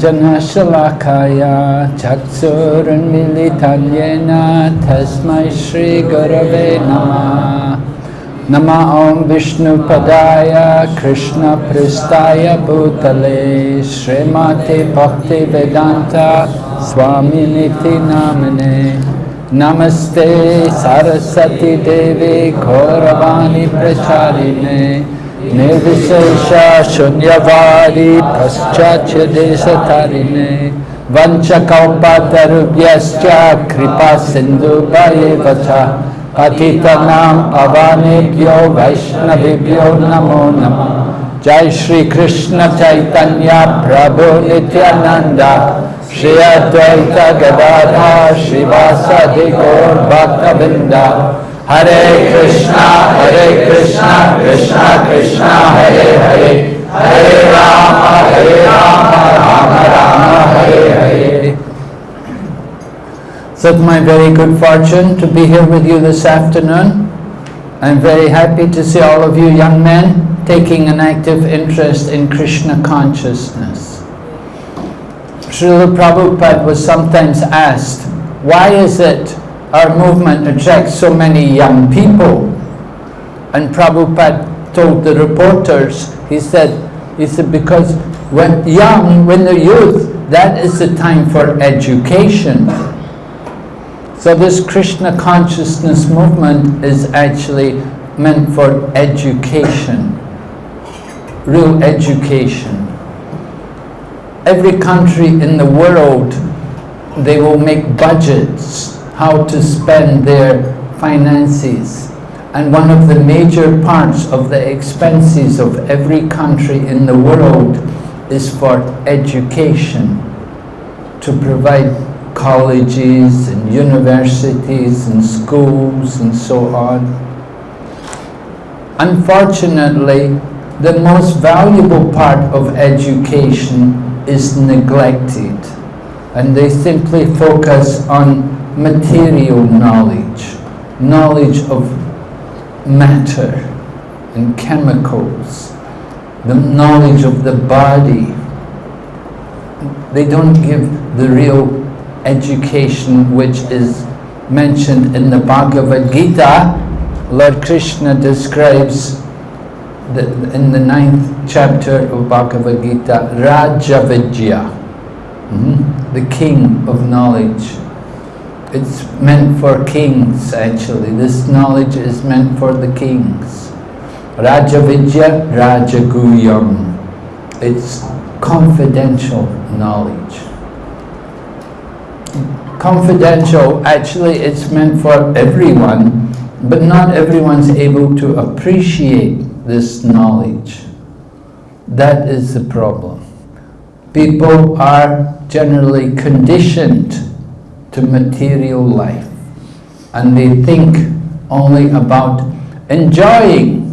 जनशलाखाया चक्षुरुन्मिलितन्येन तस्मै श्रीगुरवे नमः। नमः ॐ विष्णुपदाय कृष्णपृष्ठाय भूतले श्रीमते भक्तिवेदान्ता स्वामिनिति नाम्ने। नमस्ते, सरस्वती देवी गौरवाणी प्रचारिणे। निर्विशेष शून्यवादी पश्चाच देशतारिणे वञ्चकौपातरुभ्यश्च कृपा सिन्धुभयेव च पतितनाम् वैष्णवेभ्यो नमो नमः। जय श्री कृष्ण चैतन्य प्रभु नित्यानंद श्री अद्वैत गदाधा श्रीवासदि गौर भक्त Hare Krishna, Hare Krishna, Krishna Krishna, Hare Hare, Hare Rama, Hare Rama, Rama Rama, Hare Hare. So it's my very good fortune to be here with you this afternoon. I'm very happy to see all of you young men taking an active interest in Krishna consciousness. Srila Prabhupada was sometimes asked, why is it our movement attracts so many young people. And Prabhupada told the reporters, he said, he said, because when young, when they're youth, that is the time for education. So this Krishna consciousness movement is actually meant for education, real education. Every country in the world, they will make budgets how to spend their finances. And one of the major parts of the expenses of every country in the world is for education, to provide colleges and universities and schools and so on. Unfortunately, the most valuable part of education is neglected and they simply focus on material knowledge, knowledge of matter and chemicals, the knowledge of the body. They don't give the real education which is mentioned in the Bhagavad Gita. Lord Krishna describes the, in the ninth chapter of Bhagavad Gita, Rajavidya, mm -hmm, the king of knowledge it's meant for kings actually. This knowledge is meant for the kings. Rajavidya Rajaguhyam. It's confidential knowledge. Confidential, actually it's meant for everyone, but not everyone's able to appreciate this knowledge. That is the problem. People are generally conditioned to material life and they think only about enjoying.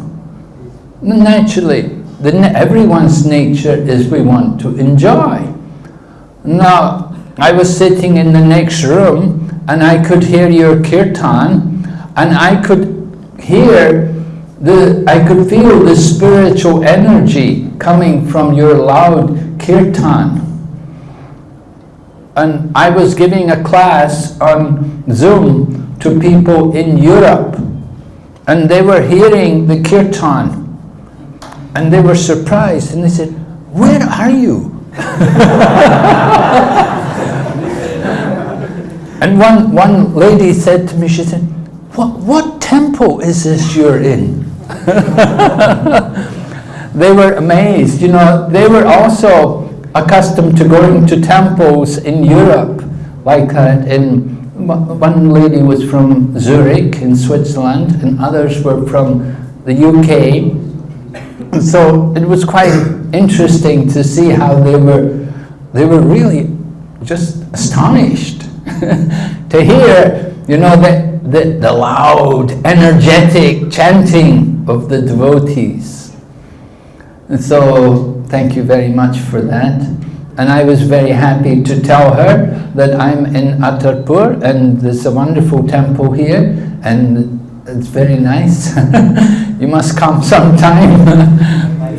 Naturally, the, everyone's nature is we want to enjoy. Now, I was sitting in the next room and I could hear your kirtan and I could hear the, I could feel the spiritual energy coming from your loud kirtan and I was giving a class on Zoom to people in Europe and they were hearing the kirtan and they were surprised and they said, where are you? and one, one lady said to me, she said, what, what temple is this you're in? they were amazed, you know, they were also accustomed to going to temples in Europe, like uh, in one lady was from Zurich in Switzerland and others were from the UK. So it was quite interesting to see how they were, they were really just astonished to hear, you know, the, the, the loud, energetic chanting of the devotees. And so thank you very much for that. And I was very happy to tell her that I'm in Attapur and there's a wonderful temple here and it's very nice. you must come sometime.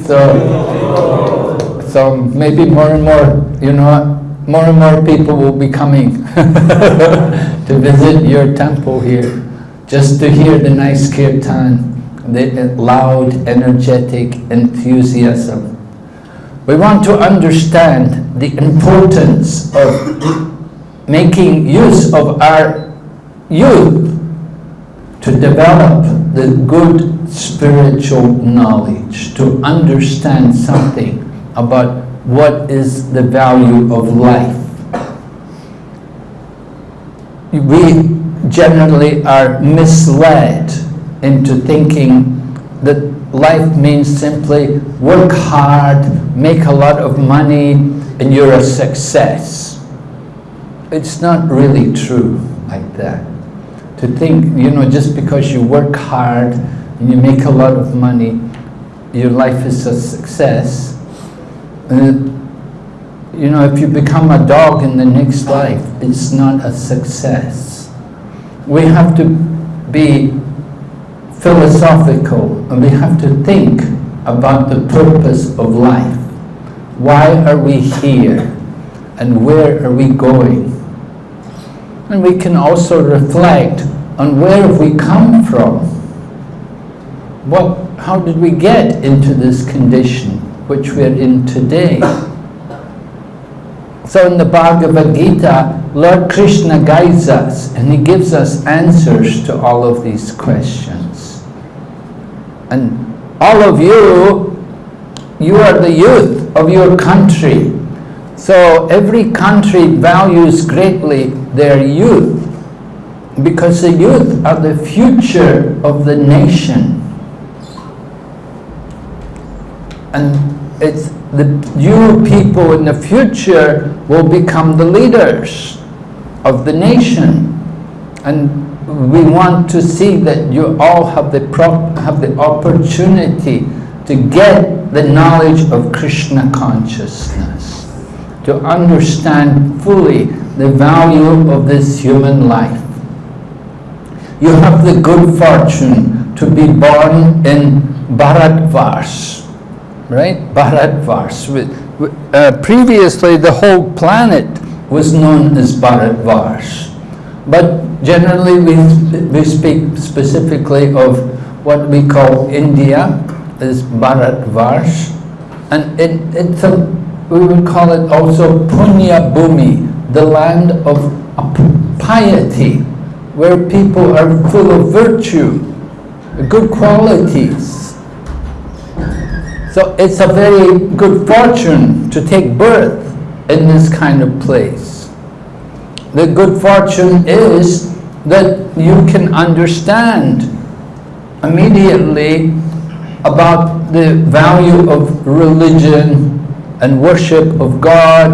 so, so maybe more and more, you know, more and more people will be coming to visit your temple here, just to hear the nice kirtan, the loud, energetic enthusiasm. We want to understand the importance of making use of our youth to develop the good spiritual knowledge, to understand something about what is the value of life. We generally are misled into thinking that life means simply work hard, make a lot of money, and you're a success. It's not really true like that. To think, you know, just because you work hard and you make a lot of money, your life is a success, and, you know, if you become a dog in the next life, it's not a success. We have to be philosophical and we have to think about the purpose of life. Why are we here? And where are we going? And we can also reflect on where have we come from? What, how did we get into this condition? which we're in today. So in the Bhagavad Gita, Lord Krishna guides us and he gives us answers to all of these questions. And all of you, you are the youth of your country. So every country values greatly their youth because the youth are the future of the nation. And it's the you people in the future will become the leaders of the nation. And we want to see that you all have the, have the opportunity to get the knowledge of Krishna consciousness, to understand fully the value of this human life. You have the good fortune to be born in Bharatvarsh, right? Bharatvarsh. Uh, previously, the whole planet was known as Bharatvarsh. But generally, we, we speak specifically of what we call India as Bharatvarsh. And it, it's a, we would call it also Punya Bhumi, the land of piety, where people are full of virtue, good qualities. So it's a very good fortune to take birth in this kind of place. The good fortune is that you can understand immediately about the value of religion and worship of God.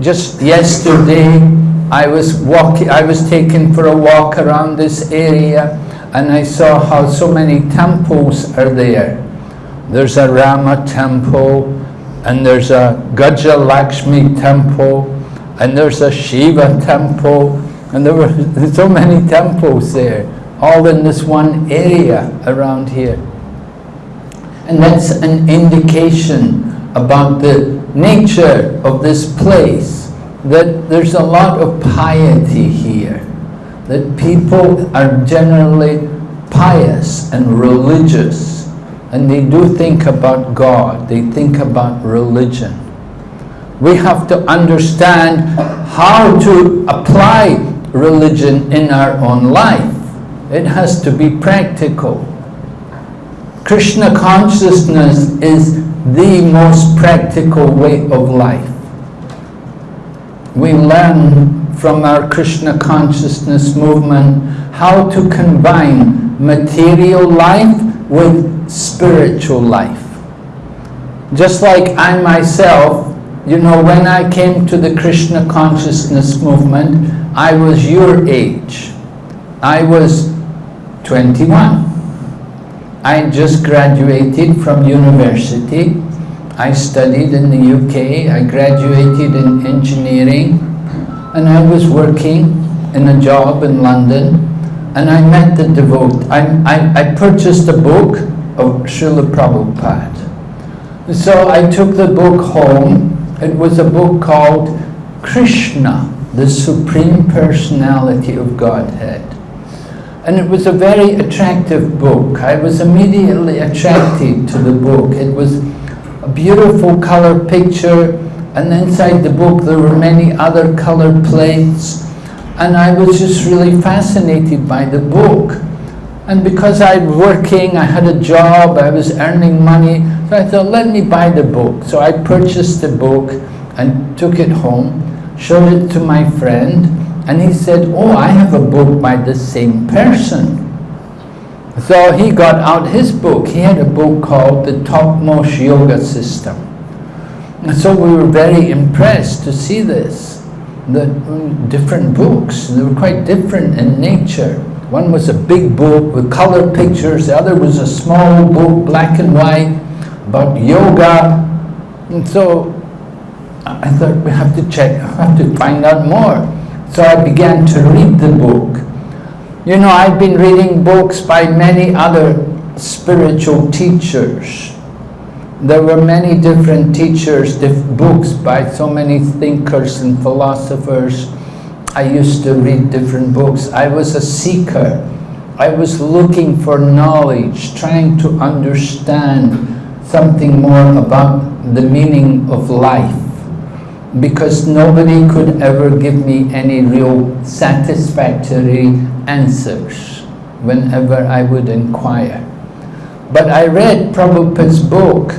Just yesterday, I was walking, I was taken for a walk around this area and I saw how so many temples are there there's a Rama temple, and there's a Gaja Lakshmi temple, and there's a Shiva temple, and there were so many temples there, all in this one area around here. And that's an indication about the nature of this place, that there's a lot of piety here, that people are generally pious and religious and they do think about God, they think about religion. We have to understand how to apply religion in our own life. It has to be practical. Krishna consciousness is the most practical way of life. We learn from our Krishna consciousness movement how to combine material life with spiritual life. Just like I myself, you know, when I came to the Krishna consciousness movement, I was your age. I was 21. I just graduated from university. I studied in the UK. I graduated in engineering. And I was working in a job in London. And I met the devotee. I, I, I purchased a book of Srila Prabhupada. So I took the book home. It was a book called Krishna, the Supreme Personality of Godhead. And it was a very attractive book. I was immediately attracted to the book. It was a beautiful color picture, and inside the book there were many other color plates. And I was just really fascinated by the book. And because I was working, I had a job, I was earning money, so I thought, let me buy the book. So I purchased the book and took it home, showed it to my friend, and he said, oh, I have a book by the same person. So he got out his book. He had a book called The Topmost Yoga System. And so we were very impressed to see this. The mm, different books, they were quite different in nature. One was a big book with color pictures, the other was a small book, black and white, about yoga. And so I thought we have to check, I have to find out more. So I began to read the book. You know, I've been reading books by many other spiritual teachers. There were many different teachers, diff books by so many thinkers and philosophers. I used to read different books. I was a seeker. I was looking for knowledge, trying to understand something more about the meaning of life because nobody could ever give me any real satisfactory answers whenever I would inquire. But I read Prabhupada's book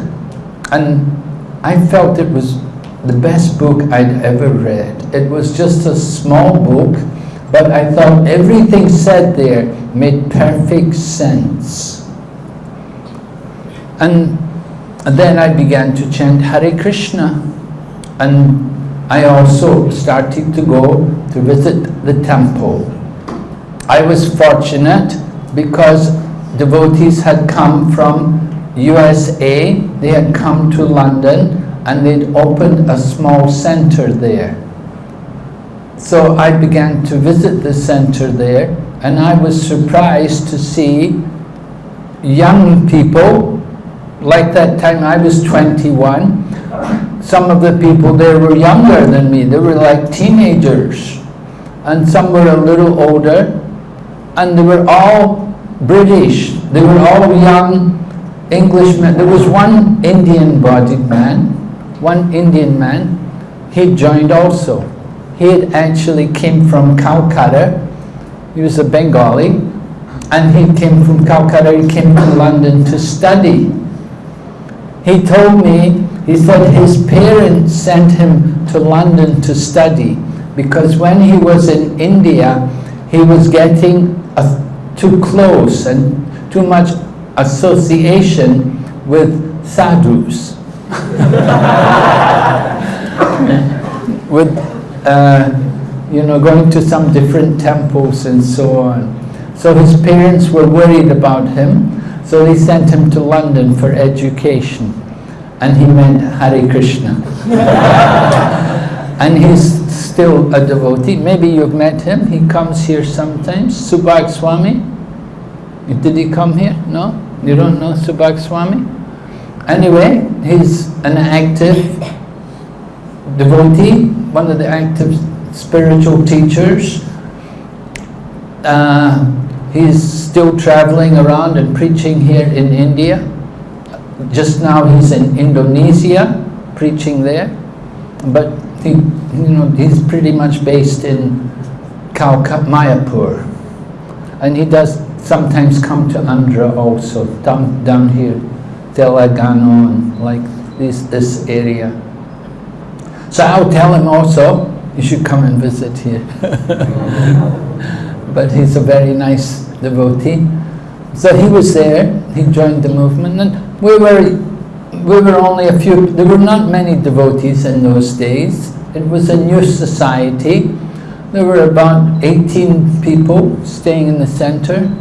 and I felt it was the best book I'd ever read. It was just a small book, but I thought everything said there made perfect sense. And then I began to chant Hare Krishna and I also started to go to visit the temple. I was fortunate because devotees had come from USA, they had come to London and they'd opened a small center there. So I began to visit the center there and I was surprised to see young people, like that time I was 21, some of the people there were younger than me. They were like teenagers. And some were a little older. And they were all British. They were all young Englishmen. There was one Indian-bodied man, one Indian man. He joined also. He had actually came from Calcutta. He was a Bengali. And he came from Calcutta, he came to London to study. He told me he said his parents sent him to London to study because when he was in India, he was getting too close and too much association with sadhus. with, uh, you know, going to some different temples and so on. So his parents were worried about him, so they sent him to London for education and he meant Hare Krishna. and he's still a devotee. Maybe you've met him. He comes here sometimes. Subhag Swami. Did he come here? No? You don't know Subhag Swami? Anyway, he's an active devotee, one of the active spiritual teachers. Uh, he's still traveling around and preaching here in India. Just now he's in Indonesia, preaching there, but he, you know, he's pretty much based in Calcutta, Mayapur. And he does sometimes come to Andhra also, down, down here, Telangana and like this, this area. So I'll tell him also, you should come and visit here. but he's a very nice devotee. So he was there, he joined the movement, and we were, we were only a few, there were not many devotees in those days. It was a new society. There were about 18 people staying in the center.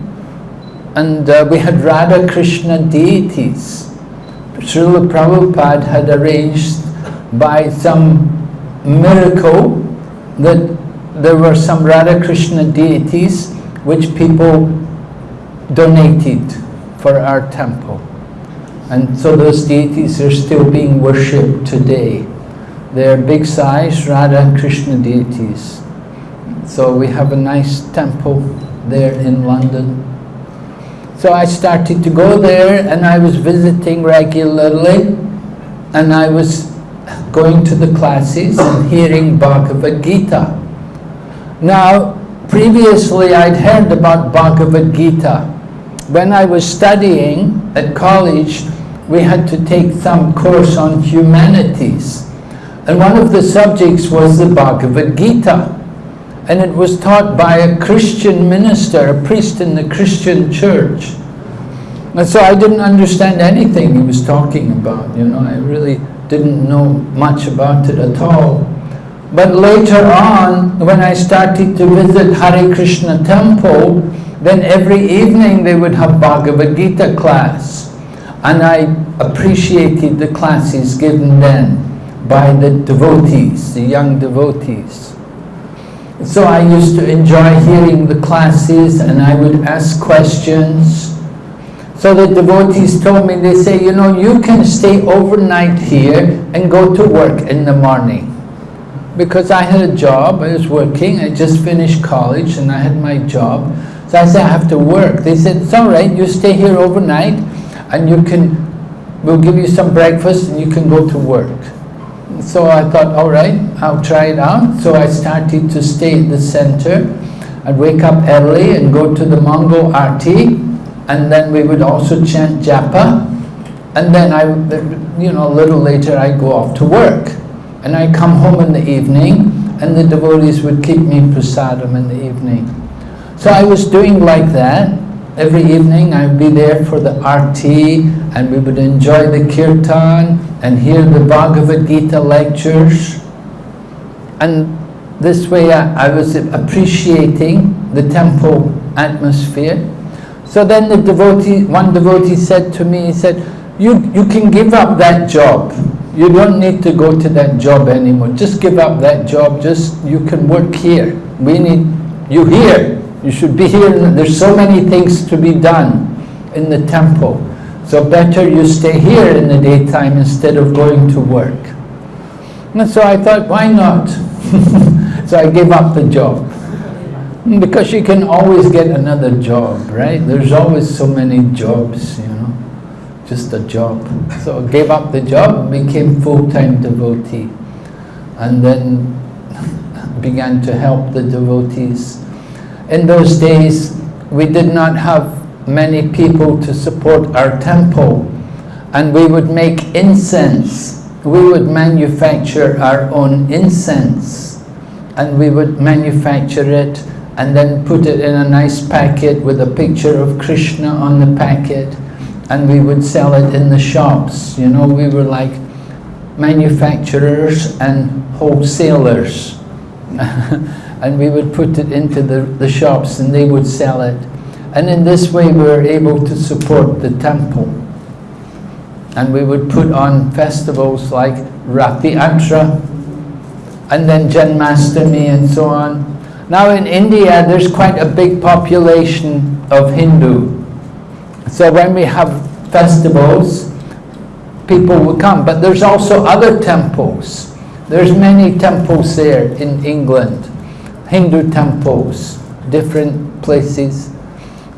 And uh, we had Radha Krishna deities. Srila Prabhupada had arranged by some miracle that there were some Radha Krishna deities which people donated for our temple. And so those deities are still being worshipped today. They're big size Radha Krishna deities. So we have a nice temple there in London. So I started to go there and I was visiting regularly and I was going to the classes and hearing Bhagavad Gita. Now, previously I'd heard about Bhagavad Gita. When I was studying at college, we had to take some course on humanities. And one of the subjects was the Bhagavad Gita. And it was taught by a Christian minister, a priest in the Christian church. And so I didn't understand anything he was talking about, you know, I really didn't know much about it at all. But later on, when I started to visit Hare Krishna temple, then every evening they would have Bhagavad Gita class. And I appreciated the classes given then by the devotees, the young devotees. So I used to enjoy hearing the classes and I would ask questions. So the devotees told me, they say, you know, you can stay overnight here and go to work in the morning. Because I had a job, I was working, I just finished college and I had my job. So I said, I have to work. They said, it's all right, you stay here overnight and you can, we'll give you some breakfast and you can go to work. So I thought, all right, I'll try it out. So I started to stay at the center. I'd wake up early and go to the Mongol Arti, and then we would also chant japa. And then I, you know, a little later I go off to work. And I come home in the evening, and the devotees would keep me prasadam in the evening. So I was doing like that. Every evening I'd be there for the arti, and we would enjoy the kirtan, and hear the Bhagavad Gita lectures. And this way I, I was appreciating the temple atmosphere. So then the devotee, one devotee said to me, he said, you, you can give up that job. You don't need to go to that job anymore. Just give up that job. Just, you can work here. We need you here. You should be here. There's so many things to be done in the temple. So better you stay here in the daytime instead of going to work. And so I thought, why not? so I gave up the job. Because you can always get another job, right? There's always so many jobs, you know, just a job. So gave up the job, became full-time devotee. And then began to help the devotees. In those days, we did not have many people to support our temple and we would make incense. We would manufacture our own incense and we would manufacture it and then put it in a nice packet with a picture of Krishna on the packet and we would sell it in the shops. You know, we were like manufacturers and wholesalers. and we would put it into the, the shops and they would sell it. And in this way we were able to support the temple. And we would put on festivals like Ratha Yatra and then Janmastami and so on. Now in India there's quite a big population of Hindu. So when we have festivals, people will come. But there's also other temples. There's many temples there in England, Hindu temples, different places.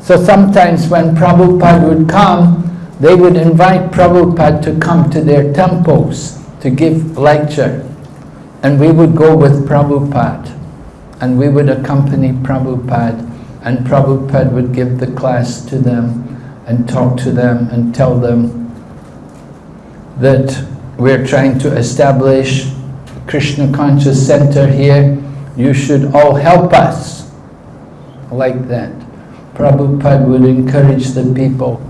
So sometimes when Prabhupada would come, they would invite Prabhupada to come to their temples to give lecture. And we would go with Prabhupada. And we would accompany Prabhupada. And Prabhupada would give the class to them and talk to them and tell them that we're trying to establish Krishna Conscious Center here. You should all help us. Like that. Prabhupada would encourage the people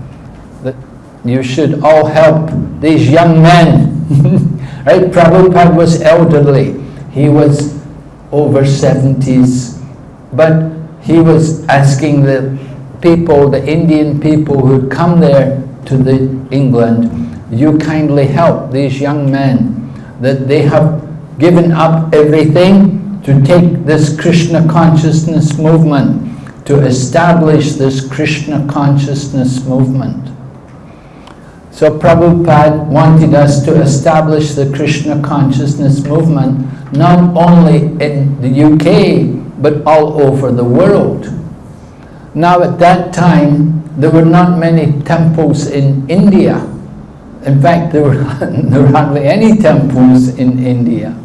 that you should all help these young men. right? Prabhupada was elderly. He was over 70s. But he was asking the people, the Indian people who come there to the England, you kindly help these young men that they have given up everything to take this Krishna consciousness movement to establish this Krishna consciousness movement. So Prabhupada wanted us to establish the Krishna consciousness movement not only in the UK but all over the world. Now at that time there were not many temples in India. In fact there were, there were hardly any temples in India.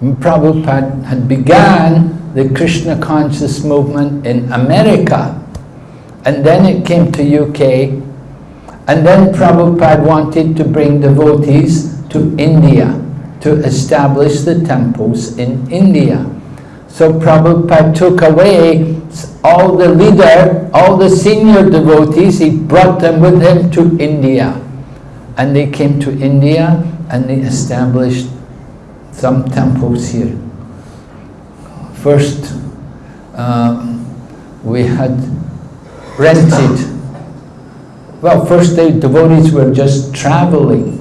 And Prabhupada had began the Krishna conscious movement in America and then it came to UK and then Prabhupada wanted to bring devotees to India to establish the temples in India. So Prabhupada took away all the leader, all the senior devotees, he brought them with him to India. And they came to India and they established some temples here. First, um, we had rented well, first the devotees were just traveling.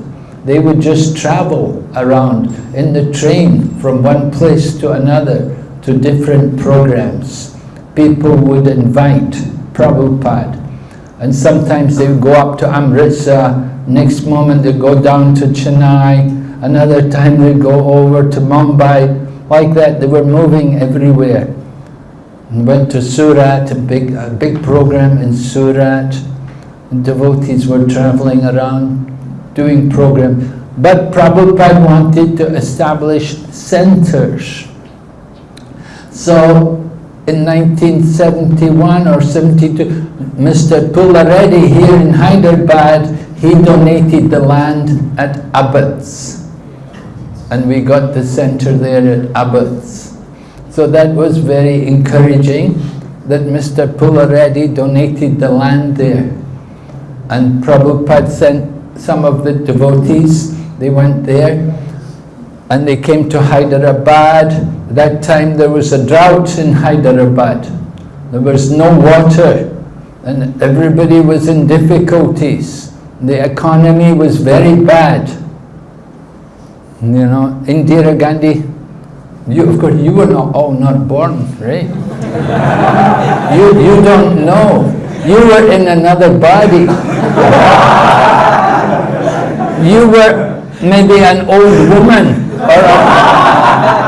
They would just travel around in the train from one place to another to different programs. People would invite Prabhupada and sometimes they would go up to Amritsar, next moment they go down to Chennai, another time they go over to Mumbai, like that, they were moving everywhere. And went to Surat, a big, a big program in Surat, devotees were traveling around doing program. But Prabhupada wanted to establish centers. So in 1971 or 72, Mr. Pullareddy here in Hyderabad, he donated the land at Abids. And we got the center there at Abids. So that was very encouraging that Mr. Pullareddy donated the land there. And Prabhupada sent some of the devotees, they went there and they came to Hyderabad. That time there was a drought in Hyderabad. There was no water and everybody was in difficulties. The economy was very bad. You know, Indira Gandhi, you, of course, you were not all not born, right? you, you don't know. You were in another body. you were maybe an old woman. Or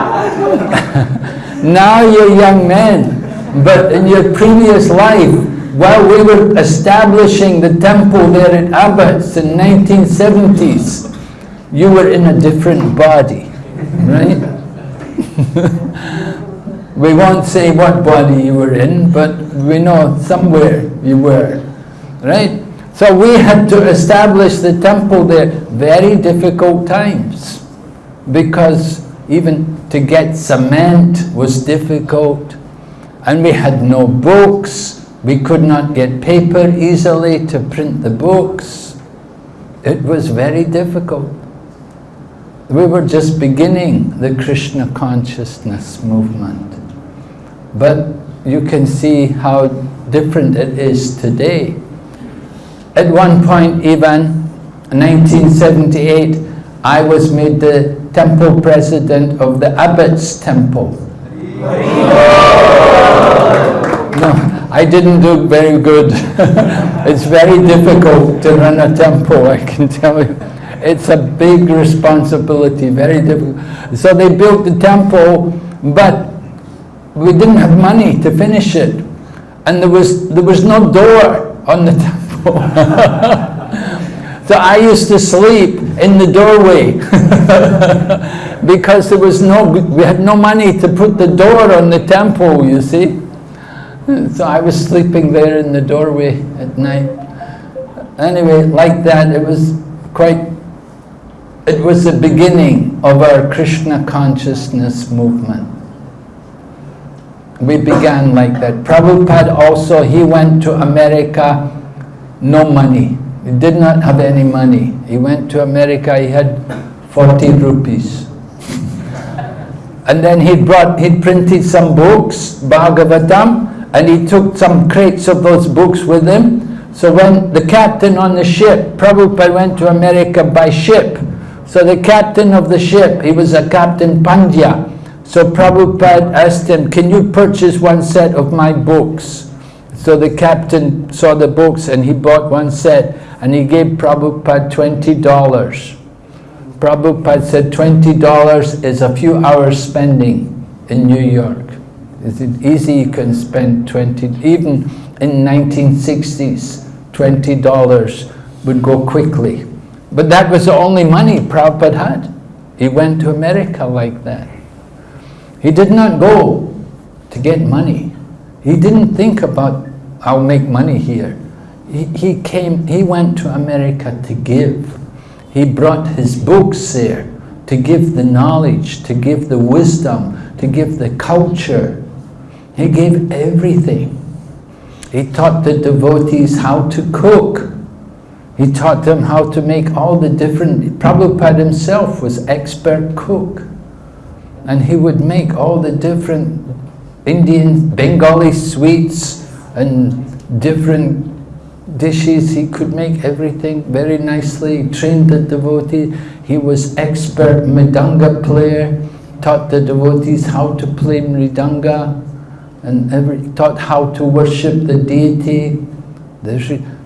now you're young men. But in your previous life, while we were establishing the temple there at Abids in 1970s, you were in a different body, right? We won't say what body you were in, but we know somewhere you were, right? So we had to establish the temple there, very difficult times, because even to get cement was difficult, and we had no books, we could not get paper easily to print the books. It was very difficult. We were just beginning the Krishna consciousness movement. But you can see how different it is today. At one point even, 1978, I was made the temple president of the Abids Temple. No, I didn't do very good. it's very difficult to run a temple, I can tell you. It's a big responsibility, very difficult. So they built the temple, but we didn't have money to finish it. And there was, there was no door on the temple. So I used to sleep in the doorway because there was no, we had no money to put the door on the temple, you see. So I was sleeping there in the doorway at night. Anyway, like that, it was quite, it was the beginning of our Krishna consciousness movement we began like that. Prabhupada also, he went to America, no money. He did not have any money. He went to America, he had 40 rupees. and then he brought, he printed some books, Bhagavatam, and he took some crates of those books with him. So when the captain on the ship, Prabhupada went to America by ship. So the captain of the ship, he was a Captain Pandya, so Prabhupada asked him, can you purchase one set of my books? So the captain saw the books and he bought one set. And he gave Prabhupada $20. Prabhupada said $20 is a few hours spending in New York. Is it easy you can spend 20, even in 1960s, $20 would go quickly. But that was the only money Prabhupada had. He went to America like that. He did not go to get money. He didn't think about, I'll make money here. He, came, he went to America to give. He brought his books there to give the knowledge, to give the wisdom, to give the culture. He gave everything. He taught the devotees how to cook. He taught them how to make all the different... Prabhupada himself was expert cook. And he would make all the different Indian, Bengali sweets and different dishes. He could make everything very nicely. He trained the devotee. He was expert mridanga player. Taught the devotees how to play mridanga and every, taught how to worship the deity.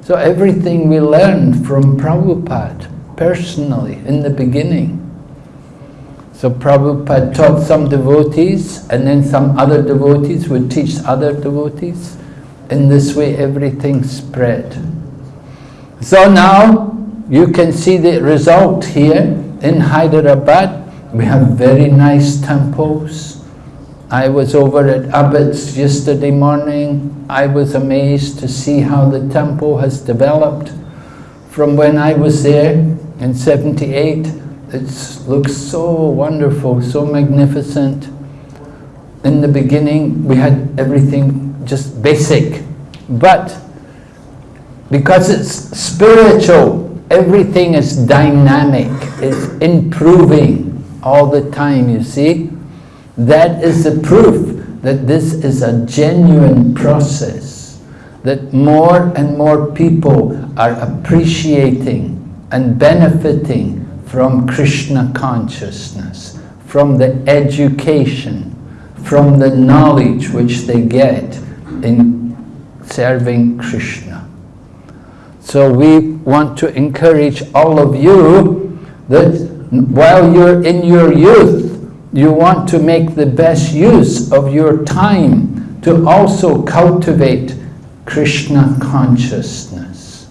So everything we learned from Prabhupada personally in the beginning. So Prabhupada taught some devotees and then some other devotees would teach other devotees. In this way everything spread. So now you can see the result here in Hyderabad. We have very nice temples I was over at Abids yesterday morning. I was amazed to see how the temple has developed. From when I was there in 78, it looks so wonderful, so magnificent. In the beginning, we had everything just basic. But because it's spiritual, everything is dynamic, it's improving all the time, you see. That is the proof that this is a genuine process, that more and more people are appreciating and benefiting from Krishna consciousness, from the education, from the knowledge which they get in serving Krishna. So we want to encourage all of you that while you're in your youth, you want to make the best use of your time to also cultivate Krishna consciousness.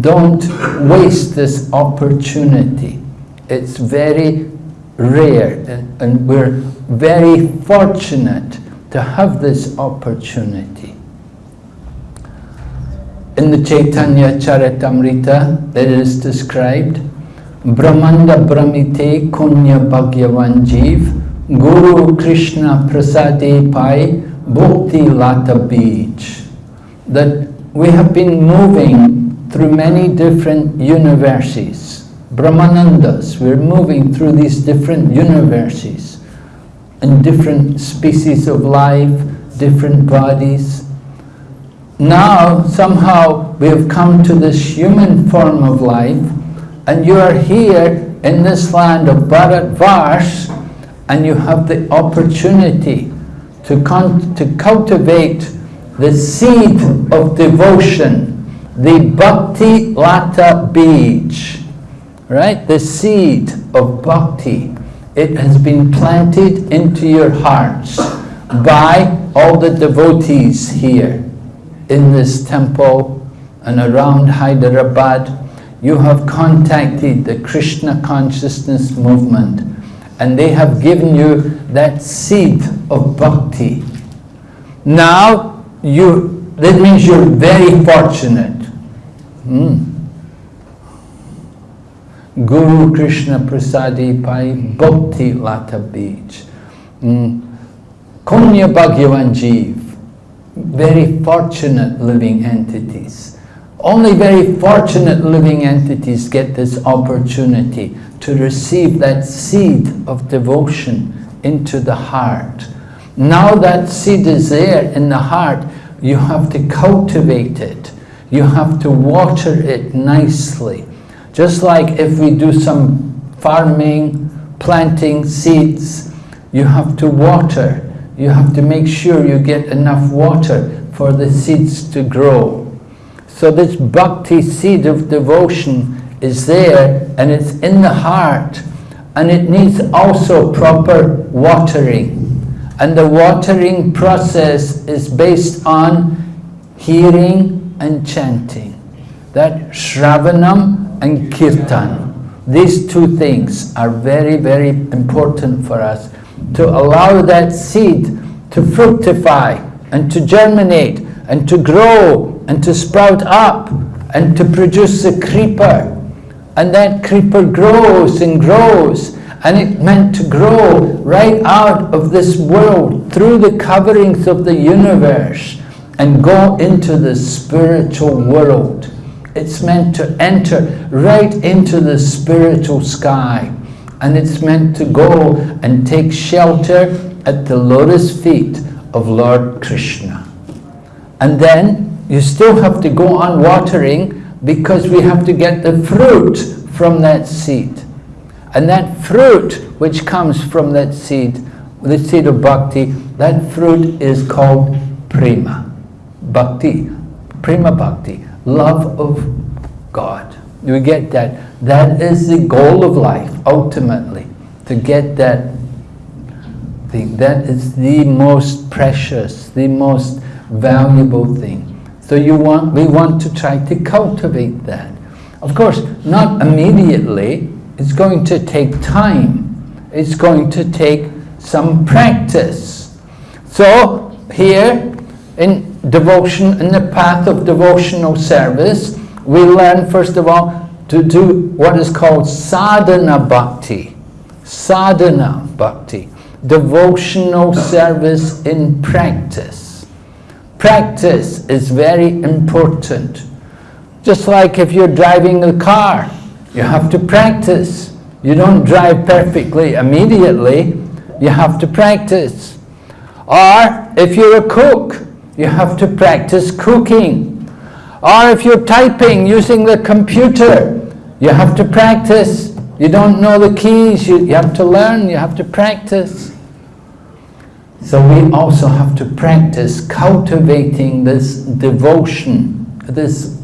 Don't waste this opportunity. It's very rare and, we're very fortunate to have this opportunity. In the Chaitanya Charitamrita, it is described Brahmanda Brahmite Kunya Bhagyavan Jeev Guru Krishna Prasade Pai Bhakti Lata Bija. That we have been moving through many different universes. Brahmanandas, we're moving through these different universes and different species of life, different bodies. Now, somehow, we have come to this human form of life and you are here in this land of Bharatvarsh and you have the opportunity to, to cultivate the seed of devotion, the Bhakti Lata Bija, right? The seed of Bhakti. It has been planted into your hearts by all the devotees here in this temple and around Hyderabad you have contacted the Krishna consciousness movement and they have given you that seed of bhakti. Now, you, that means you're very fortunate. Hmm. Guru Krishna Prasadi Pai Bhakti Lata Bija. Mm. Kunya Bhagyavan Jeev. Very fortunate living entities. Only very fortunate living entities get this opportunity to receive that seed of devotion into the heart. Now that seed is there in the heart, you have to cultivate it. You have to water it nicely. Just like if we do some farming, planting seeds, you have to water. You have to make sure you get enough water for the seeds to grow. So this bhakti seed of devotion is there and it's in the heart and it needs also proper watering. And the watering process is based on hearing and chanting. That Shravanam and Kirtan. These two things are very, very important for us to allow that seed to fructify and to germinate and to grow and to sprout up and to produce a creeper. And that creeper grows and grows and it meant to grow right out of this world through the coverings of the universe and go into the spiritual world. It's meant to enter right into the spiritual sky and it's meant to go and take shelter at the lotus feet of Lord Krishna. And then you still have to go on watering because we have to get the fruit from that seed. And that fruit which comes from that seed, the seed of bhakti, that fruit is called prema. Bhakti, prema bhakti, love of God. We get that. That is the goal of life, ultimately, to get that thing. That is the most precious, the most valuable thing. So you want, we want to try to cultivate that. Of course, not immediately, it's going to take time. It's going to take some practice. So here in devotion, in the path of devotional service, we learn first of all to do what is called sadhana bhakti. Sadhana bhakti. Devotional service in practice. Practice is very important. Just like if you're driving a car, you have to practice. You don't drive perfectly immediately. You have to practice. Or if you're a cook, you have to practice cooking. Or if you're typing using the computer, you have to practice. You don't know the keys, you, you have to learn, you have to practice. So we also have to practice cultivating this devotion, this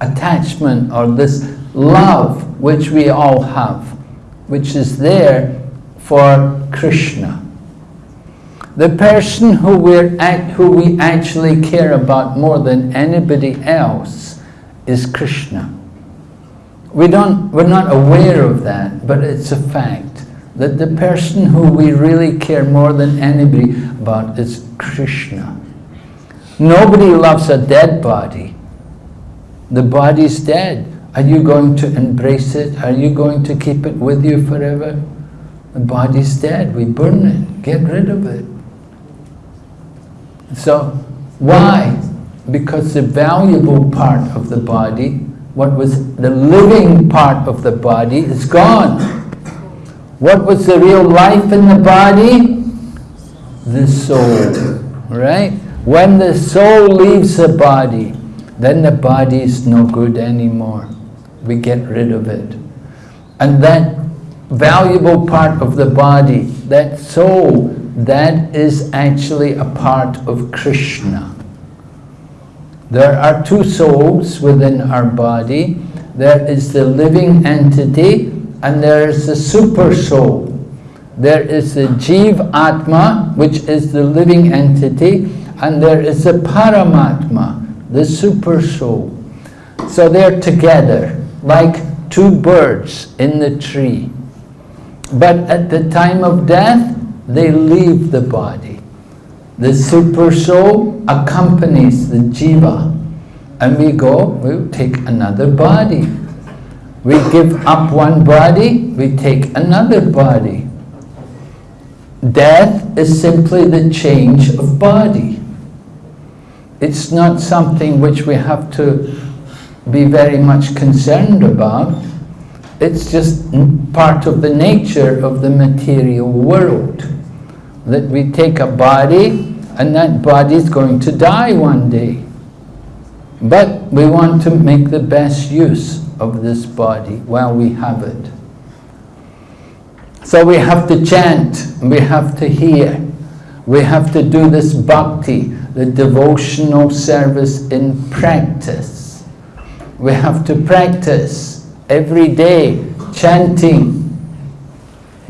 attachment or this love which we all have, which is there for Krishna. The person who, we're at, who we actually care about more than anybody else is Krishna. We don't, we're not aware of that, but it's a fact that the person who we really care more than anybody about is Krishna. Nobody loves a dead body. The body's dead. Are you going to embrace it? Are you going to keep it with you forever? The body's dead. We burn it. Get rid of it. So, why? Because the valuable part of the body, what was the living part of the body, is gone. What was the real life in the body? The soul, right? When the soul leaves the body, then the body is no good anymore we get rid of it. And that valuable part of the body, that soul, that is actually a part of Krishna. There are two souls within our body. There is the living entity and there is the super soul. There is the Jiv Atma, which is the living entity, and there is the Paramatma, the super soul. So they're together like two birds in the tree. But at the time of death, they leave the body. The super soul accompanies the jiva. And we go, we take another body. We give up one body, we take another body. Death is simply the change of body. It's not something which we have to be very much concerned about. It's just part of the nature of the material world. That we take a body and that body is going to die one day. But we want to make the best use of this body while we have it. So we have to chant, we have to hear, we have to do this bhakti, the devotional service in practice. we have to practice every day chanting.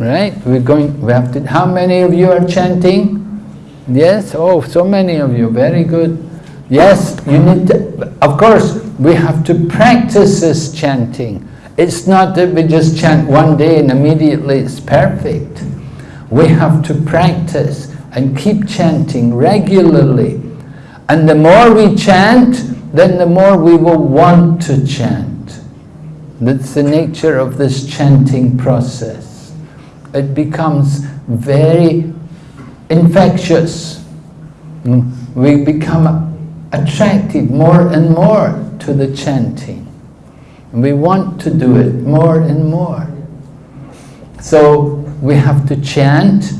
Right? We're going, we have to, how many of you are chanting? Yes? Oh, so many of you, very good. Yes, you need to, of course, we have to practice this chanting. It's not that we just chant one day and immediately it's perfect. We have to practice and keep chanting regularly. And the more we chant, then the more we will want to chant. That's the nature of this chanting process. It becomes very infectious. Hmm? We become attracted more and more to the chanting. We want to do it more and more. So we have to chant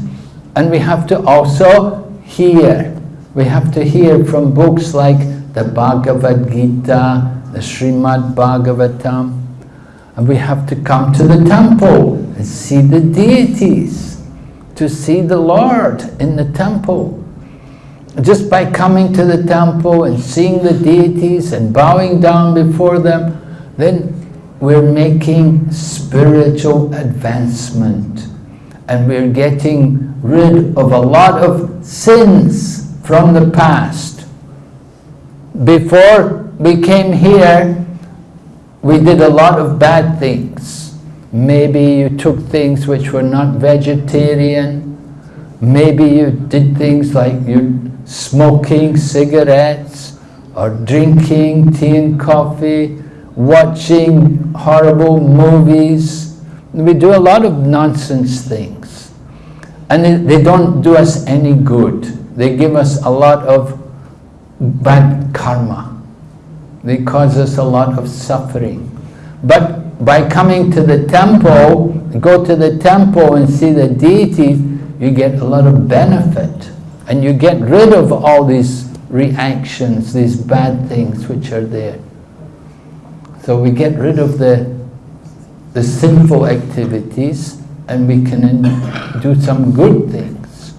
and we have to also hear. We have to hear from books like the Bhagavad Gita, the Srimad Bhagavatam, and we have to come to the temple see the deities, to see the Lord in the temple just by coming to the temple and seeing the deities and bowing down before them, then we're making spiritual advancement and we're getting rid of a lot of sins from the past. Before we came here, we did a lot of bad things. Maybe you took things which were not vegetarian. Maybe you did things like you smoking cigarettes or drinking tea and coffee, watching horrible movies. We do a lot of nonsense things. And they don't do us any good. They give us a lot of bad karma. They cause us a lot of suffering. But by coming to the temple, go to the temple and see the deities, you get a lot of benefit. And you get rid of all these reactions, these bad things which are there. So we get rid of the, the sinful activities and we can do some good things.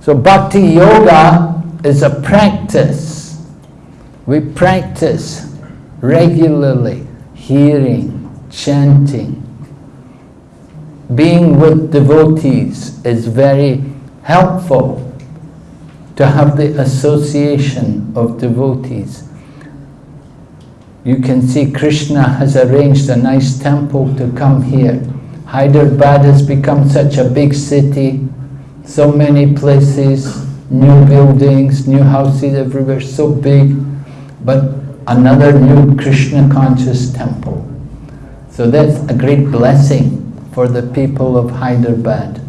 So bhakti yoga is a practice. We practice regularly, hearing, chanting. Being with devotees is very helpful to have the association of devotees. You can see Krishna has arranged a nice temple to come here. Hyderabad has become such a big city, so many places, new buildings, new houses everywhere, so big, but another new Krishna conscious temple. So that's a great blessing for the people of Hyderabad,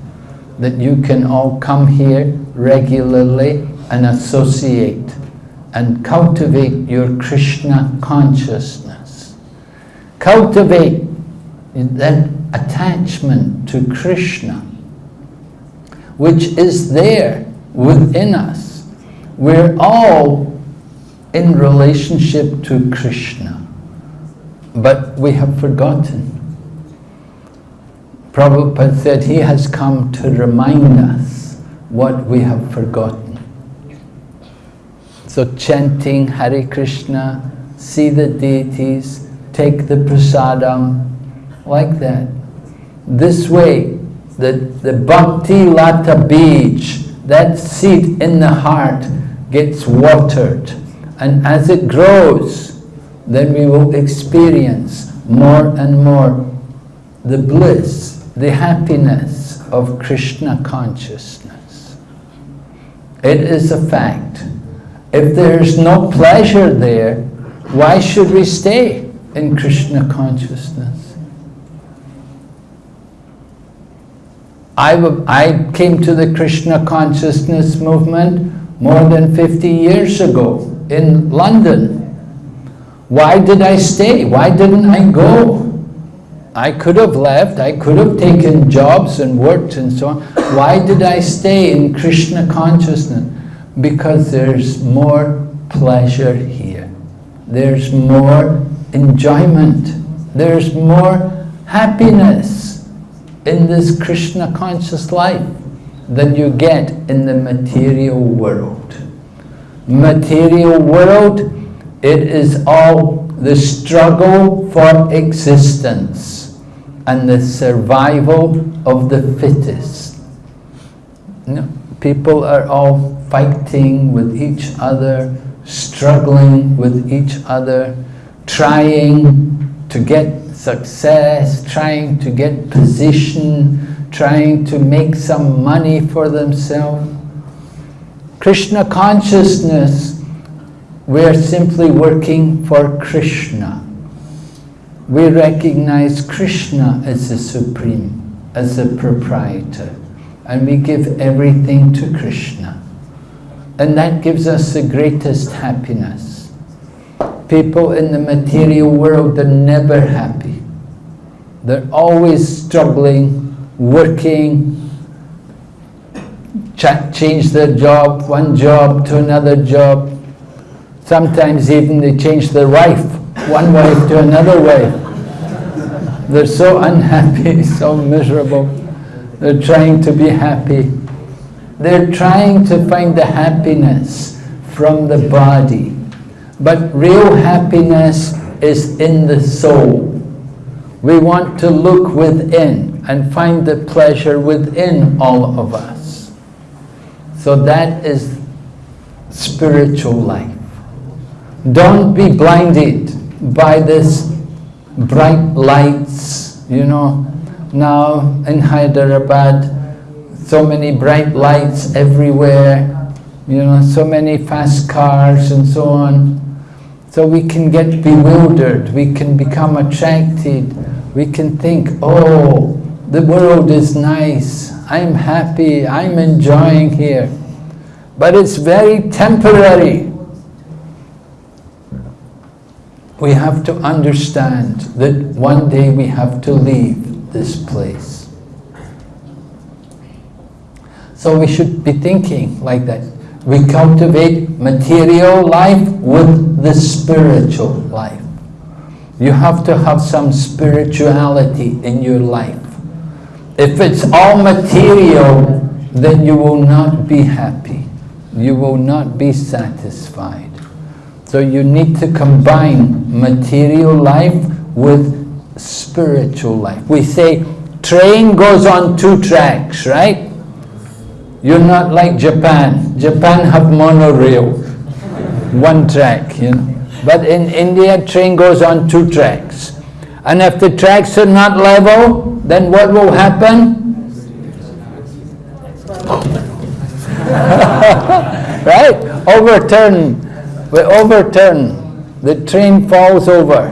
that you can all come here regularly and associate and cultivate your Krishna consciousness. Cultivate that attachment to Krishna, which is there within us. We're all in relationship to Krishna, but we have forgotten. Prabhupada said he has come to remind us what we have forgotten. So chanting Hare Krishna, see the deities, take the prasadam, like that. This way, the, the bhakti lata bija, that seed in the heart, gets watered. And as it grows, then we will experience more and more the bliss, the happiness of Krishna consciousness. It is a fact. If there's no pleasure there, why should we stay in Krishna consciousness? I, I came to the Krishna consciousness movement more than 50 years ago in London. Why did I stay? Why didn't I go? I could have left, I could have taken jobs and worked and so on. Why did I stay in Krishna consciousness? Because there's more pleasure here. There's more enjoyment. There's more happiness in this Krishna conscious life than you get in the material world. Material world, it is all the struggle for existence and the survival of the fittest. You know, people are all fighting with each other, struggling with each other, trying to get success, trying to get position, trying to make some money for themselves. Krishna consciousness, we're simply working for Krishna. We recognize Krishna as the Supreme, as the proprietor, and we give everything to Krishna. And that gives us the greatest happiness. People in the material world are never happy. They're always struggling, working, change their job, one job to another job. Sometimes even they change their wife, one wife to another wife. They're so unhappy, so miserable. They're trying to be happy. They're trying to find the happiness from the body. But real happiness is in the soul. We want to look within and find the pleasure within all of us. So that is spiritual life. Don't be blinded by this bright lights, you know. Now in Hyderabad, so many bright lights everywhere, you know, so many fast cars and so on. So we can get bewildered, we can become attracted, we can think, oh, the world is nice, I'm happy, I'm enjoying here. But it's very temporary. We have to understand that one day we have to leave this place. So we should be thinking like that. We cultivate material life with the spiritual life. You have to have some spirituality in your life. If it's all material, then you will not be happy. You will not be satisfied. So you need to combine material life with spiritual life. We say train goes on two tracks, right? You're not like Japan. Japan have monorail, one track, you know. But in India, train goes on two tracks. And if the tracks are not level, then what will happen? right? Overturn. We overturn. The train falls over.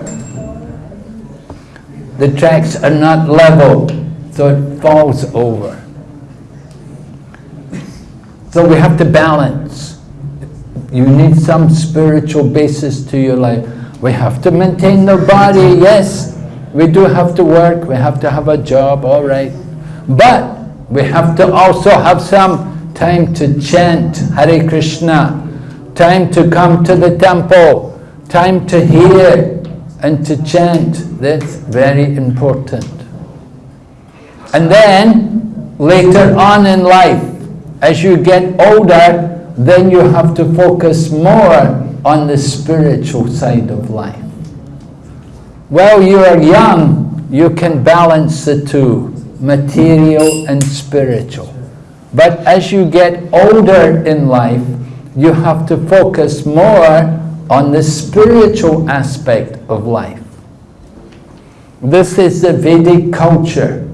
The tracks are not level, so it falls over. So we have to balance. You need some spiritual basis to your life. We have to maintain the body, yes. We do have to work, we have to have a job, all right. But we have to also have some time to chant Hare Krishna, time to come to the temple, time to hear and to chant. That's very important. And then, later on in life, as you get older, then you have to focus more on the spiritual side of life. While you are young, you can balance the two, material and spiritual. But as you get older in life, you have to focus more on the spiritual aspect of life. This is the Vedic culture.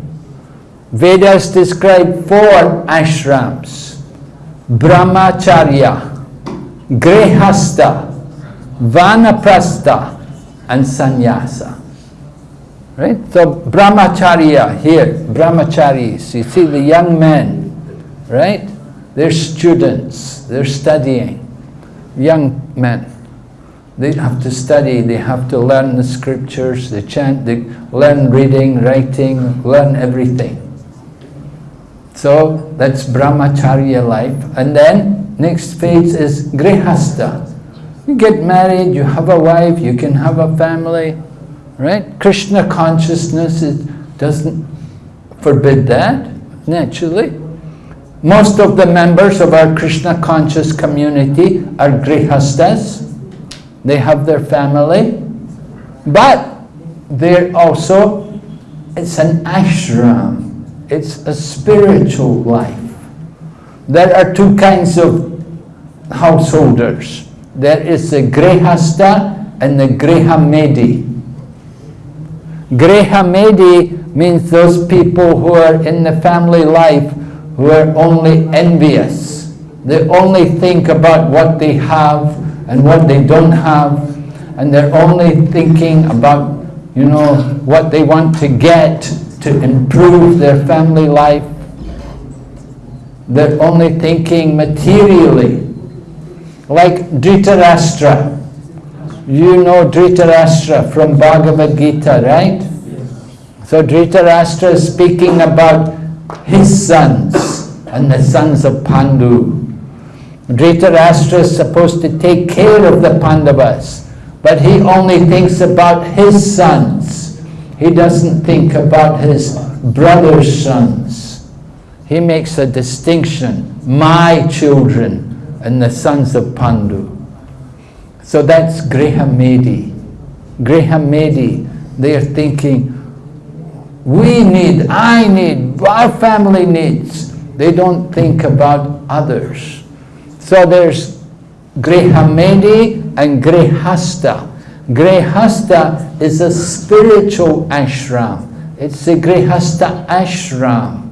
Vedas describe four ashrams. Brahmacharya, Grihastha, Vanaprastha, and Sannyasa. Right? So Brahmacharya here, Brahmacharis, you see the young men, right? They're students, they're studying, young men. They have to study, they have to learn the scriptures, they chant, they learn reading, writing, learn everything. So that's brahmacharya life. And then next phase is grihastha. You get married, you have a wife, you can have a family, right? Krishna consciousness doesn't forbid that, naturally. Most of the members of our Krishna conscious community are grihastas. They have their family, But they're also, it's an ashram. It's a spiritual life. There are two kinds of householders. There is the grihasta and the grihamedi. Grihamedi means those people who are in the family life who are only envious. They only think about what they have and what they don't have and they're only thinking about, you know, what they want to get to improve their family life. They're only thinking materially. Like Dhritarashtra. You know Dhritarashtra from Bhagavad Gita, right? So Dhritarashtra is speaking about his sons and the sons of Pandu. Dhritarashtra is supposed to take care of the Pandavas, but he only thinks about his sons. He doesn't think about his brother's sons. He makes a distinction, my children and the sons of Pandu. So that's Grihamedi. Grihamedi, they are thinking, we need, I need, our family needs. They don't think about others. So there's Grihamedi and Grihasta. Grihasta is a spiritual ashram. It's the Grihasta ashram.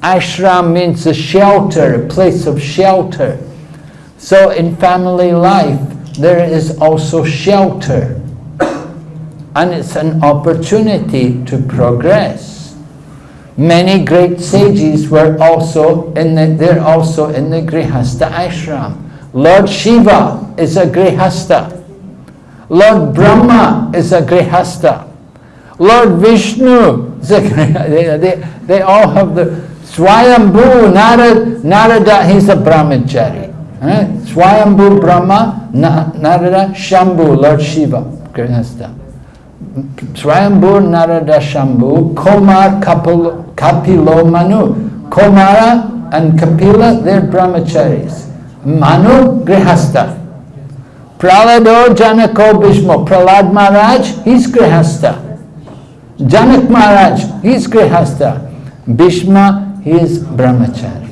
Ashram means a shelter, a place of shelter. So in family life, there is also shelter. And it's an opportunity to progress. Many great sages were also in the, they're also in the Grihasta ashram. Lord Shiva is a Grihasta. Lord Brahma is a Grihasta. Lord Vishnu is a Grihasta. They, they, they all have the Swayambhu, Narada, Narada he's a Brahmachari. Right? Swayambhu Brahma, Narada, Shambhu, Lord Shiva, Grihasta. Swayambhu, Narada, Shambhu, Komar, Kapilo, Kapilo, Manu. Komara and Kapila, they're brahmacharis. Manu, Grihasta. Prahlado, Janako, Bhishma. Prahlad Maharaj, he's Grihasta. Janak Maharaj, he's Grihasta. Bhishma, he is brahmachari.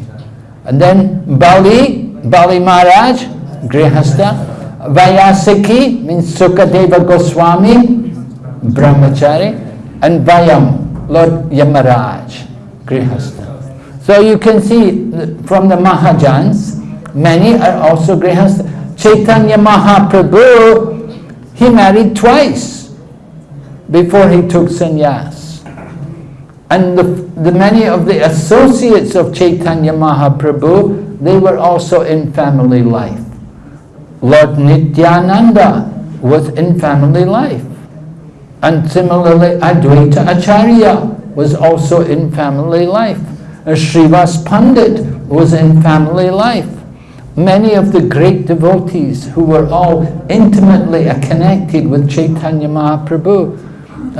And then Bali, Bali Maharaj, Grihasta. Vyasaki means Sukadeva Goswami, Brahmachari. And Vayam, Lord Yamaraj, Grihasta. So you can see from the Mahajans, many are also Grihasta. Chaitanya Mahaprabhu, he married twice before he took sannyas. And the, the many of the associates of Chaitanya Mahaprabhu, they were also in family life. Lord Nityananda was in family life. And similarly, Advaita Acharya was also in family life. Srivas Pandit was in family life. Many of the great devotees who were all intimately connected with Chaitanya Mahaprabhu,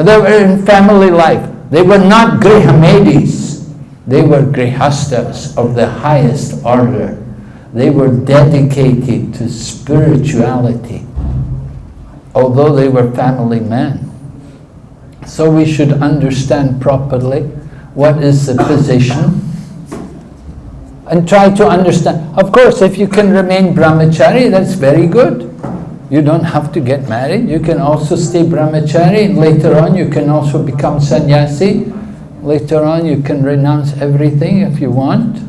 they were in family life. They were not Grihamedis. They were Grihastas of the highest order. They were dedicated to spirituality, although they were family men. So we should understand properly what is the position and try to understand. Of course, if you can remain brahmachari, that's very good. You don't have to get married. You can also stay brahmachari. Later on, you can also become sannyasi. Later on, you can renounce everything if you want.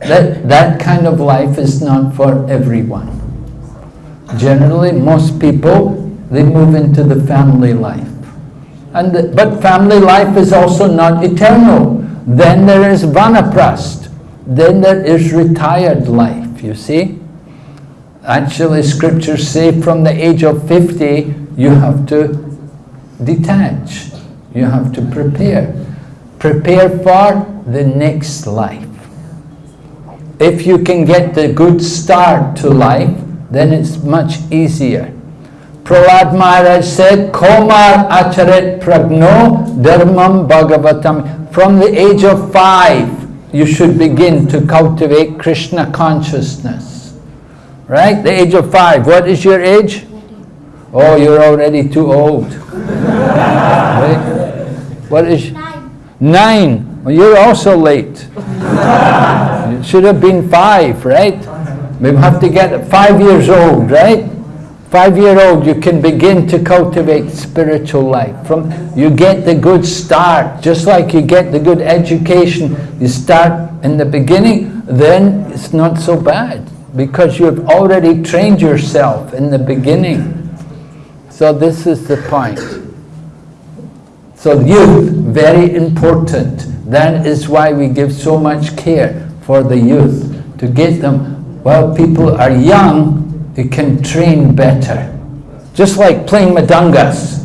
That, that kind of life is not for everyone. Generally, most people, they move into the family life. And but family life is also not eternal. Then there is vanaprast. Then there is retired life, you see. Actually, scriptures say from the age of 50, you have to detach. You have to prepare. Prepare for the next life. If you can get the good start to life, then it's much easier. Prahlad Maharaj said, Komar acharet pragno dharmam bhagavatam. From the age of five, you should begin to cultivate Krishna consciousness. Right? The age of five. What is your age? Oh, you're already too old. right? What is... Nine. Nine. Well, you're also late. it should have been five, right? We have to get five years old, right? Five year old, you can begin to cultivate spiritual life. From You get the good start, just like you get the good education. You start in the beginning, then it's not so bad because you've already trained yourself in the beginning. So this is the point. So youth, very important. That is why we give so much care for the youth, to get them, while people are young, they can train better. Just like playing mridangas.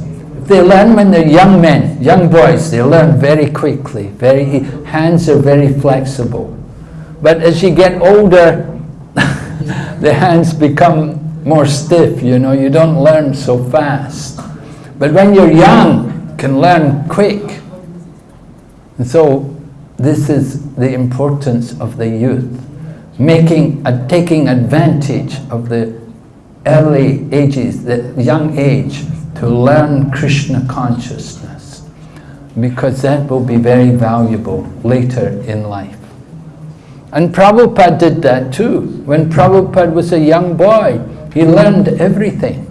They learn when they're young men, young boys, they learn very quickly, very, hands are very flexible. But as you get older, the hands become more stiff, you know, you don't learn so fast. But when you're young, you can learn quick. And so this is the importance of the youth, making, taking advantage of the early ages, the young age, to learn Krishna consciousness, because that will be very valuable later in life. And Prabhupada did that too. When Prabhupada was a young boy, he learned everything.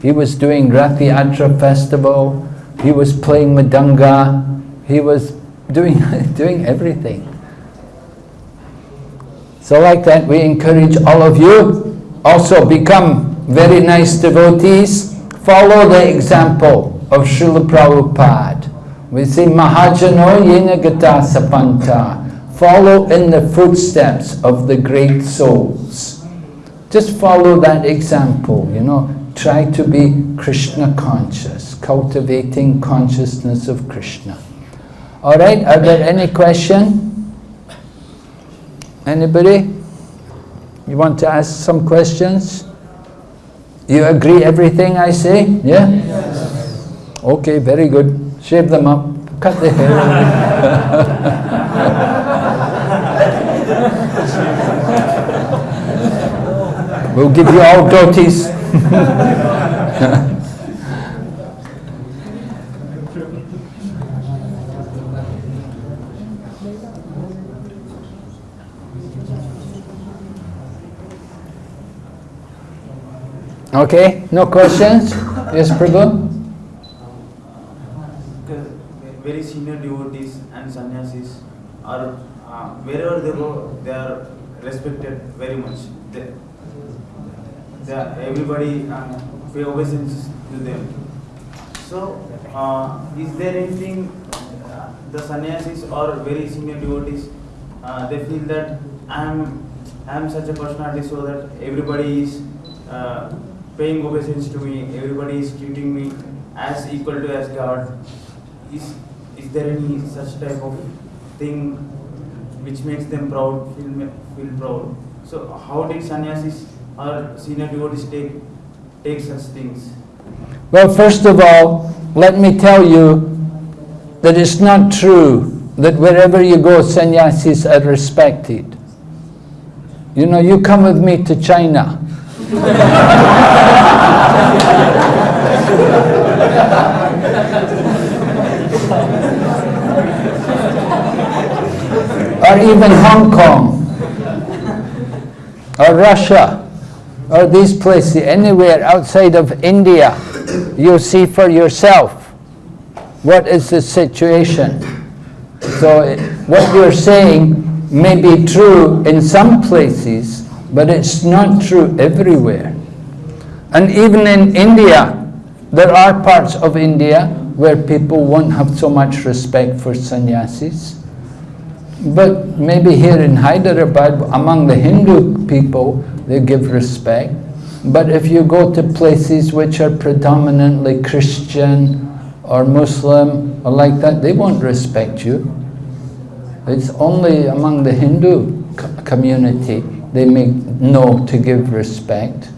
He was doing Ratha Yatra festival, he was playing Mridanga, he was doing, doing everything. So like that, we encourage all of you also become very nice devotees. Follow the example of Srila Prabhupada. We say, Mahajano yena gata sapanta. Follow in the footsteps of the great souls. Just follow that example, you know. Try to be Krishna conscious, cultivating consciousness of Krishna. All right, are there any question? Anybody? You want to ask some questions? You agree everything I say? Yeah? Yes. Okay, very good. Shave them up. Cut the hair. we'll give you all goatees. Okay, no questions? Yes, Prabhu? Very senior devotees and sannyasis are, uh, wherever they go, they are respected very much. They, they are, everybody uh, pay obeisance to them. So, uh, is there anything uh, the sannyasis or very senior devotees, uh, they feel that I am, I am such a personality so that everybody is uh, paying obeisance to me, everybody is treating me as equal to as God. Is, is there any such type of thing which makes them proud, feel, feel proud? So how did sannyasis or senior devotees take, take such things? Well, first of all, let me tell you that it's not true that wherever you go, sannyasis are respected. You know, you come with me to China. Or even Hong Kong, or Russia, or these places, anywhere outside of India, you'll see for yourself what is the situation. So what you're saying may be true in some places, but it's not true everywhere. And even in India, there are parts of India where people won't have so much respect for sannyasis. But maybe here in Hyderabad, among the Hindu people, they give respect. But if you go to places which are predominantly Christian or Muslim or like that, they won't respect you. It's only among the Hindu community they may know to give respect.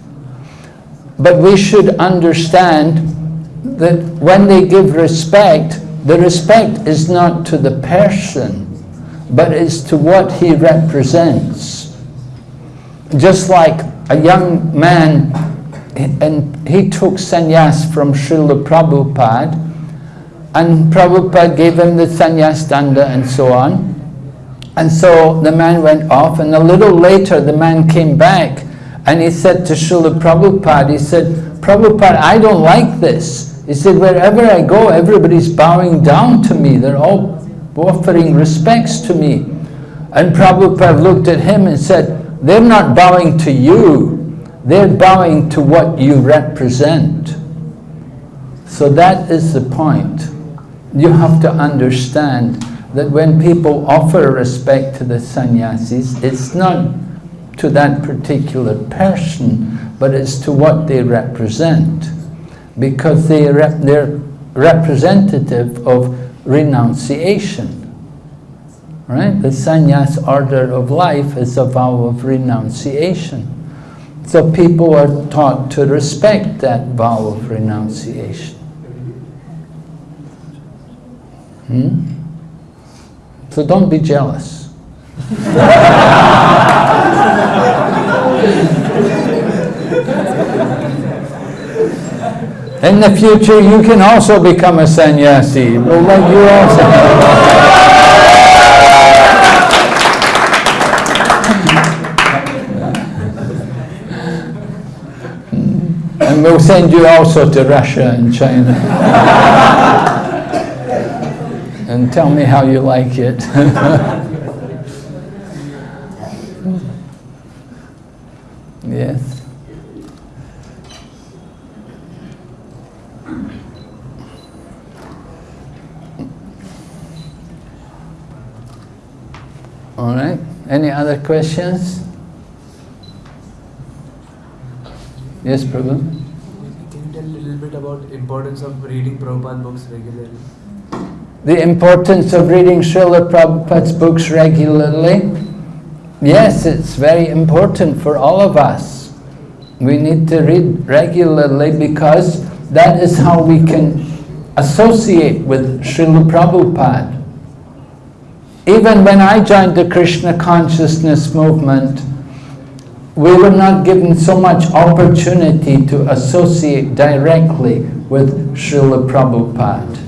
But we should understand that when they give respect, the respect is not to the person, but is to what he represents. Just like a young man and he took sannyas from Srila Prabhupada and Prabhupada gave him the sannyas danda and so on. And so the man went off and a little later the man came back and he said to Srila Prabhupada, he said, Prabhupada, I don't like this. He said, wherever I go, everybody's bowing down to me. They're all offering respects to me. And Prabhupada looked at him and said, they're not bowing to you. They're bowing to what you represent. So that is the point. You have to understand that when people offer respect to the sannyasis, it's not to that particular person, but it's to what they represent. Because they rep they're representative of renunciation. Right? The sannyas order of life is a vow of renunciation. So people are taught to respect that vow of renunciation. Hmm? So don't be jealous. In the future, you can also become a sannyasi. We'll let you also. and we'll send you also to Russia and China. And tell me how you like it. yes. All right. Any other questions? Yes, Prabhu. Can you tell a little bit about importance of reading Prabhupada books regularly? The importance of reading Srila Prabhupada's books regularly? Yes, it's very important for all of us. We need to read regularly because that is how we can associate with Srila Prabhupada. Even when I joined the Krishna consciousness movement, we were not given so much opportunity to associate directly with Srila Prabhupada.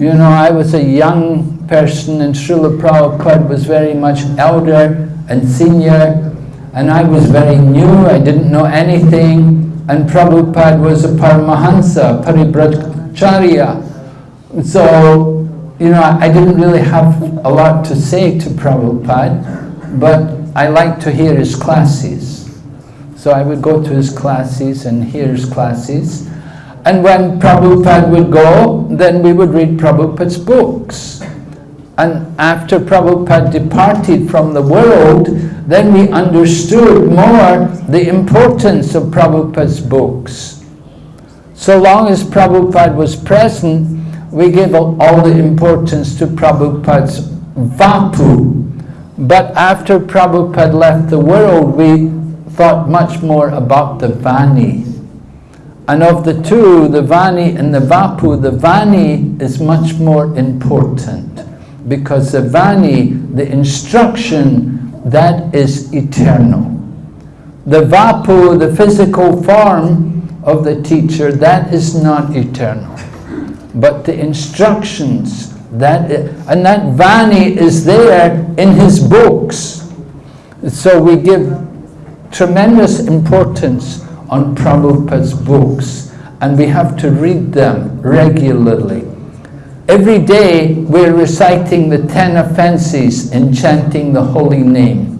You know, I was a young person and Srila Prabhupada was very much elder and senior and I was very new, I didn't know anything and Prabhupada was a Paramahansa, Parivrajakacharya. So you know, I didn't really have a lot to say to Prabhupada, but I liked to hear his classes. So I would go to his classes and hear his classes. And when Prabhupada would go, then we would read Prabhupada's books. And after Prabhupada departed from the world, then we understood more the importance of Prabhupada's books. So long as Prabhupada was present, we gave all the importance to Prabhupada's Vapu. But after Prabhupada left the world, we thought much more about the Vani. And of the two, the Vani and the Vapu, the Vani is much more important. Because the Vani, the instruction, that is eternal. The Vapu, the physical form of the teacher, that is not eternal but the instructions that and that Vani is there in his books. So we give tremendous importance on Prabhupada's books and we have to read them regularly. Every day we're reciting the ten offenses and chanting the holy name.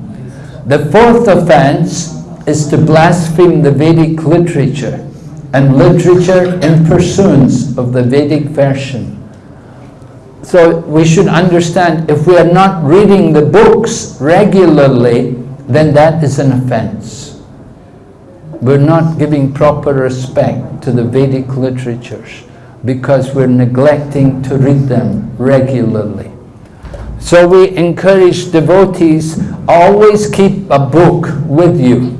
The fourth offense is to blaspheme the Vedic literature and literature in pursuance of the Vedic version. So we should understand if we are not reading the books regularly, then that is an offense. We're not giving proper respect to the Vedic literatures because we're neglecting to read them regularly. So we encourage devotees, always keep a book with you.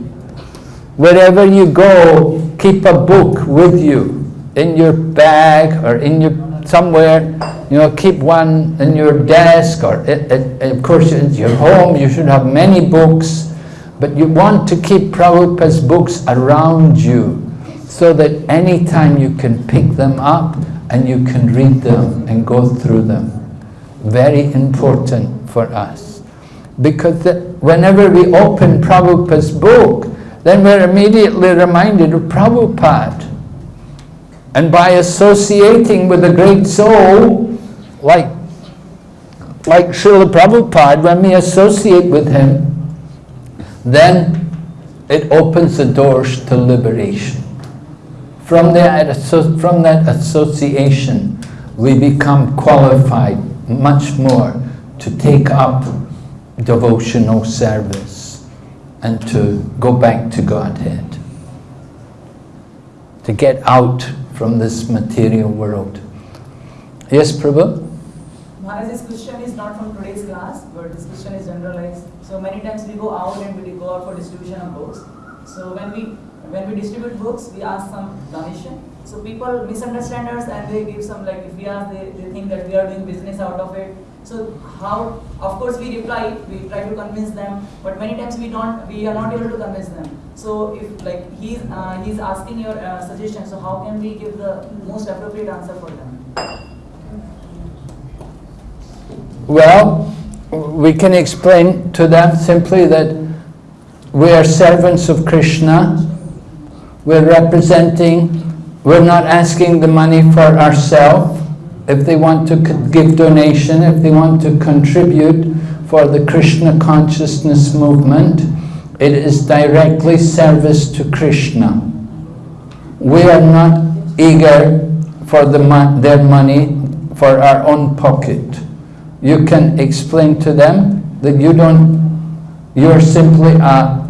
Wherever you go, keep a book with you in your bag or in your somewhere you know keep one in your desk or it, it, of course in your home you should have many books But you want to keep Prabhupada's books around you so that anytime you can pick them up and you can read them and go through them. Very important for us. Because the, whenever we open Prabhupada's book, then we're immediately reminded of Prabhupada. And by associating with a great soul, like, like Srila Prabhupada, when we associate with him, then it opens the doors to liberation. From that, from that association, we become qualified much more to take up devotional service and to go back to Godhead, to get out from this material world. Yes, Prabhu? This question is not from today's class, but this question is generalized. So many times we go out and we go out for distribution of books. So when we when we distribute books, we ask some donation. So people misunderstand us and they give some like if we ask, they, they think that we are doing business out of it. So how, of course we reply, we try to convince them, but many times we don't, we are not able to convince them. So if like he's, uh, he's asking your uh, suggestion, so how can we give the most appropriate answer for them? Well, we can explain to them simply that we are servants of Krishna, we're representing, we're not asking the money for ourselves. If they want to give donation, if they want to contribute for the Krishna consciousness movement, it is directly service to Krishna. We are not eager for the, their money for our own pocket. You can explain to them that you don't, you're simply a,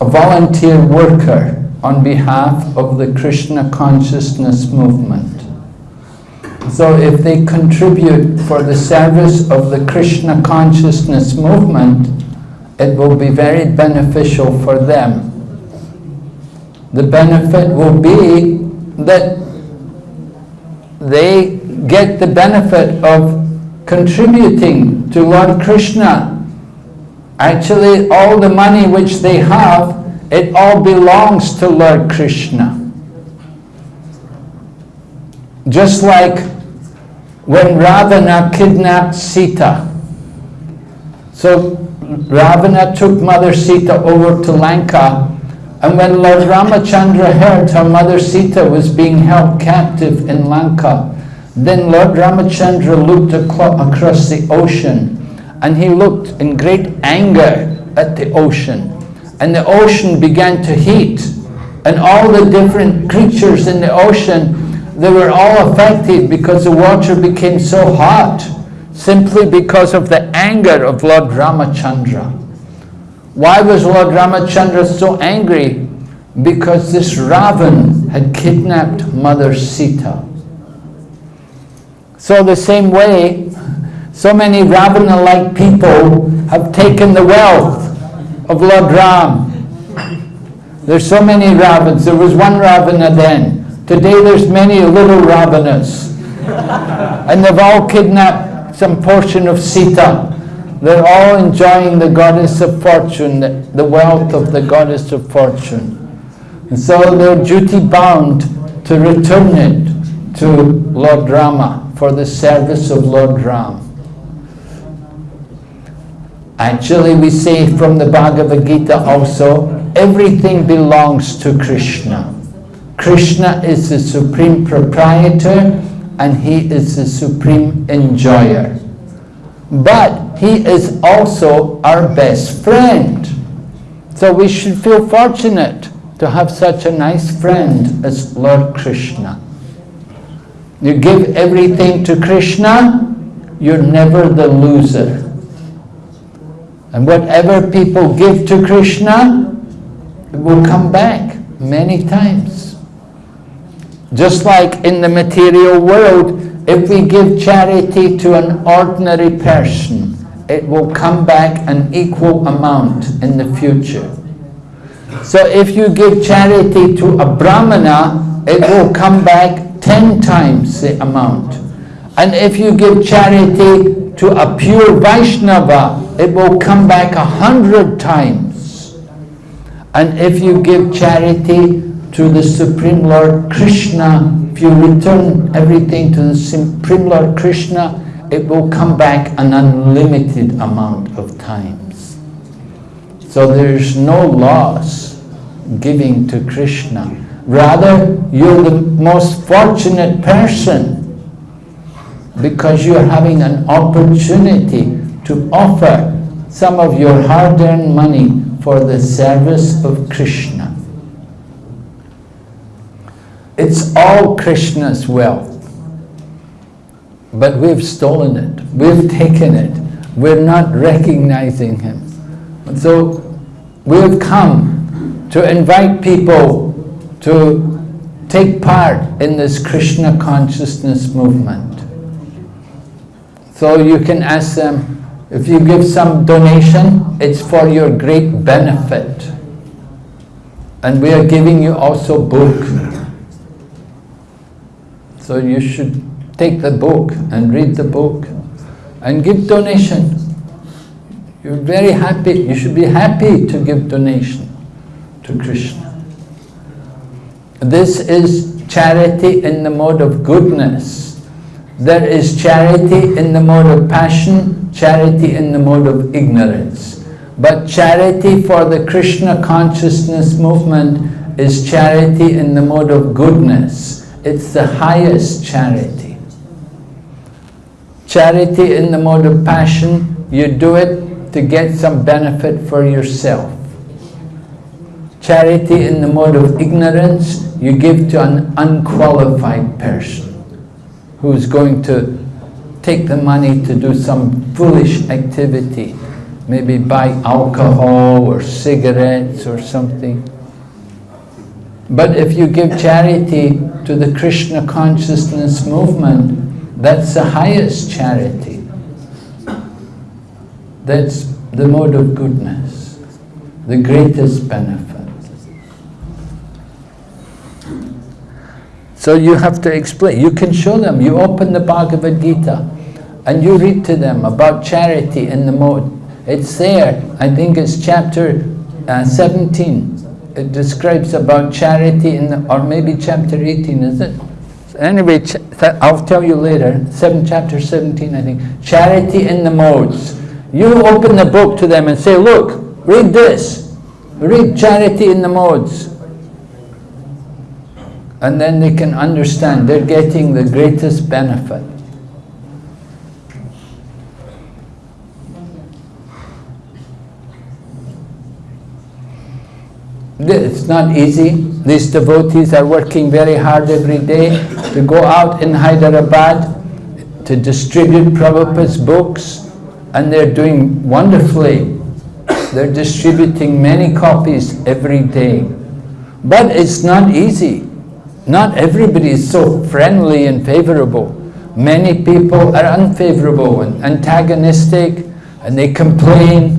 a volunteer worker on behalf of the Krishna consciousness movement. So if they contribute for the service of the Krishna consciousness movement, it will be very beneficial for them. The benefit will be that they get the benefit of contributing to Lord Krishna. Actually, all the money which they have it all belongs to Lord Krishna. Just like when Ravana kidnapped Sita. So Ravana took Mother Sita over to Lanka and when Lord Ramachandra heard her mother Sita was being held captive in Lanka, then Lord Ramachandra looked across the ocean and he looked in great anger at the ocean and the ocean began to heat and all the different creatures in the ocean they were all affected because the water became so hot simply because of the anger of Lord Ramachandra. Why was Lord Ramachandra so angry? Because this Ravan had kidnapped Mother Sita. So the same way, so many Ravana-like people have taken the wealth of Lord Ram. There's so many Ravans. There was one Ravana then. Today there's many little Ravanas. and they've all kidnapped some portion of Sita. They're all enjoying the goddess of fortune, the wealth of the goddess of fortune. And so they're duty bound to return it to Lord Rama for the service of Lord Ram. Actually, we say from the Bhagavad Gita also, everything belongs to Krishna. Krishna is the supreme proprietor and he is the supreme enjoyer. But he is also our best friend. So we should feel fortunate to have such a nice friend as Lord Krishna. You give everything to Krishna, you're never the loser. And whatever people give to Krishna, it will come back many times. Just like in the material world, if we give charity to an ordinary person, it will come back an equal amount in the future. So if you give charity to a brahmana, it will come back 10 times the amount. And if you give charity to a pure Vaishnava, it will come back a hundred times. And if you give charity to the Supreme Lord Krishna, if you return everything to the Supreme Lord Krishna, it will come back an unlimited amount of times. So there's no loss giving to Krishna. Rather, you're the most fortunate person because you're having an opportunity to offer some of your hard-earned money for the service of Krishna. It's all Krishna's wealth. But we've stolen it, we've taken it, we're not recognizing Him. So we've come to invite people to take part in this Krishna consciousness movement. So you can ask them, if you give some donation, it's for your great benefit. And we are giving you also book. So you should take the book and read the book and give donation. You're very happy, you should be happy to give donation to Krishna. This is charity in the mode of goodness. There is charity in the mode of passion, charity in the mode of ignorance. But charity for the Krishna consciousness movement is charity in the mode of goodness. It's the highest charity. Charity in the mode of passion, you do it to get some benefit for yourself. Charity in the mode of ignorance, you give to an unqualified person who's going to take the money to do some foolish activity, maybe buy alcohol or cigarettes or something. But if you give charity to the Krishna consciousness movement, that's the highest charity. That's the mode of goodness, the greatest benefit. So you have to explain, you can show them, you open the Bhagavad Gita and you read to them about charity in the mode. It's there, I think it's chapter uh, 17. It describes about charity in the, or maybe chapter 18, is it? Anyway, I'll tell you later, seven, chapter 17 I think. Charity in the modes. You open the book to them and say, look, read this. Read charity in the modes and then they can understand they're getting the greatest benefit. It's not easy. These devotees are working very hard every day to go out in Hyderabad to distribute Prabhupada's books and they're doing wonderfully. They're distributing many copies every day. But it's not easy. Not everybody is so friendly and favorable. Many people are unfavorable and antagonistic and they complain.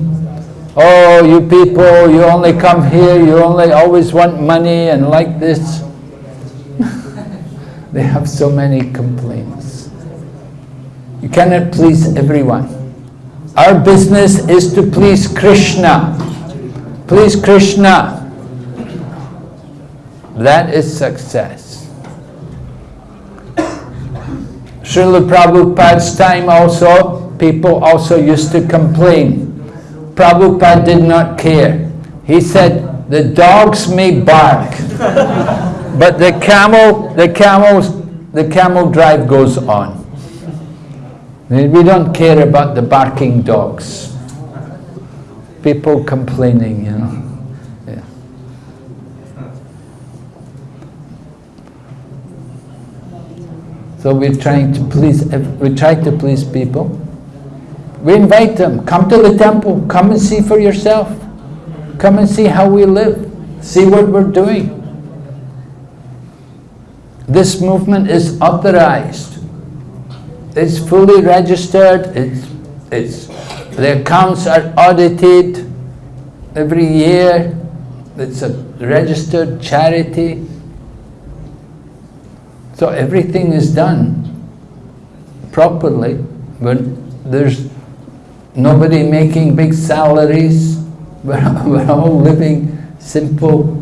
Oh, you people, you only come here, you only always want money and like this. they have so many complaints. You cannot please everyone. Our business is to please Krishna. Please Krishna. That is success. Srila Prabhupada's time also, people also used to complain. Prabhupada did not care. He said, the dogs may bark, but the camel, the camels, the camel drive goes on. We don't care about the barking dogs. People complaining, you know. So we're trying to please, we try to please people. We invite them, come to the temple, come and see for yourself. Come and see how we live, see what we're doing. This movement is authorized. It's fully registered, it's, it's, the accounts are audited every year. It's a registered charity. So everything is done properly, but there's nobody making big salaries. We're, we're all living simple.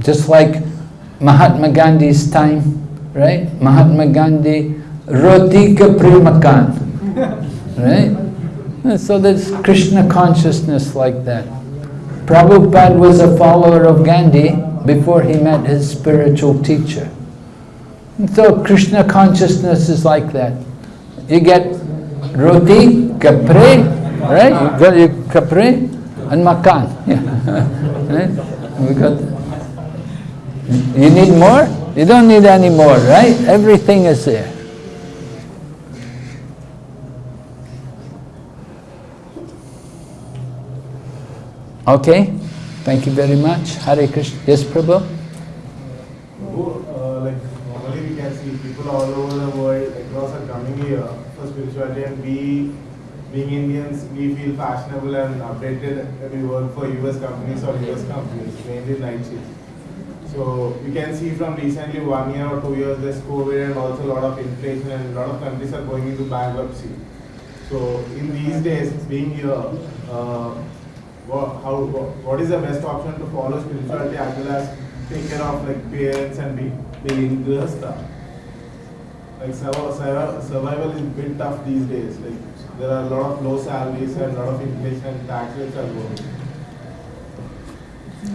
Just like Mahatma Gandhi's time, right? Mahatma Gandhi, roti ka makan, right? So there's Krishna consciousness like that. Prabhupada was a follower of Gandhi before he met his spiritual teacher. And so Krishna consciousness is like that. You get roti, kapre, right? You got your kapre and makan. Yeah. right? We got. You need more? You don't need any more, right? Everything is there. Okay, thank you very much. Hare Krishna. Yes, Prabhu? Who, uh, like normally we can see people all over the world across are coming here for spirituality and we being Indians we feel fashionable and updated we work for US companies or US companies, mainly night. So you can see from recently one year or two years there's COVID and also a lot of inflation and a lot of countries are going into bankruptcy. So in these days, being here, uh, how, what is the best option to follow spirituality as well as take care of like parents and be, being grihastha? Like survival, is a bit tough these days. Like there are a lot of low salaries and a lot of inflation and tax rates are going.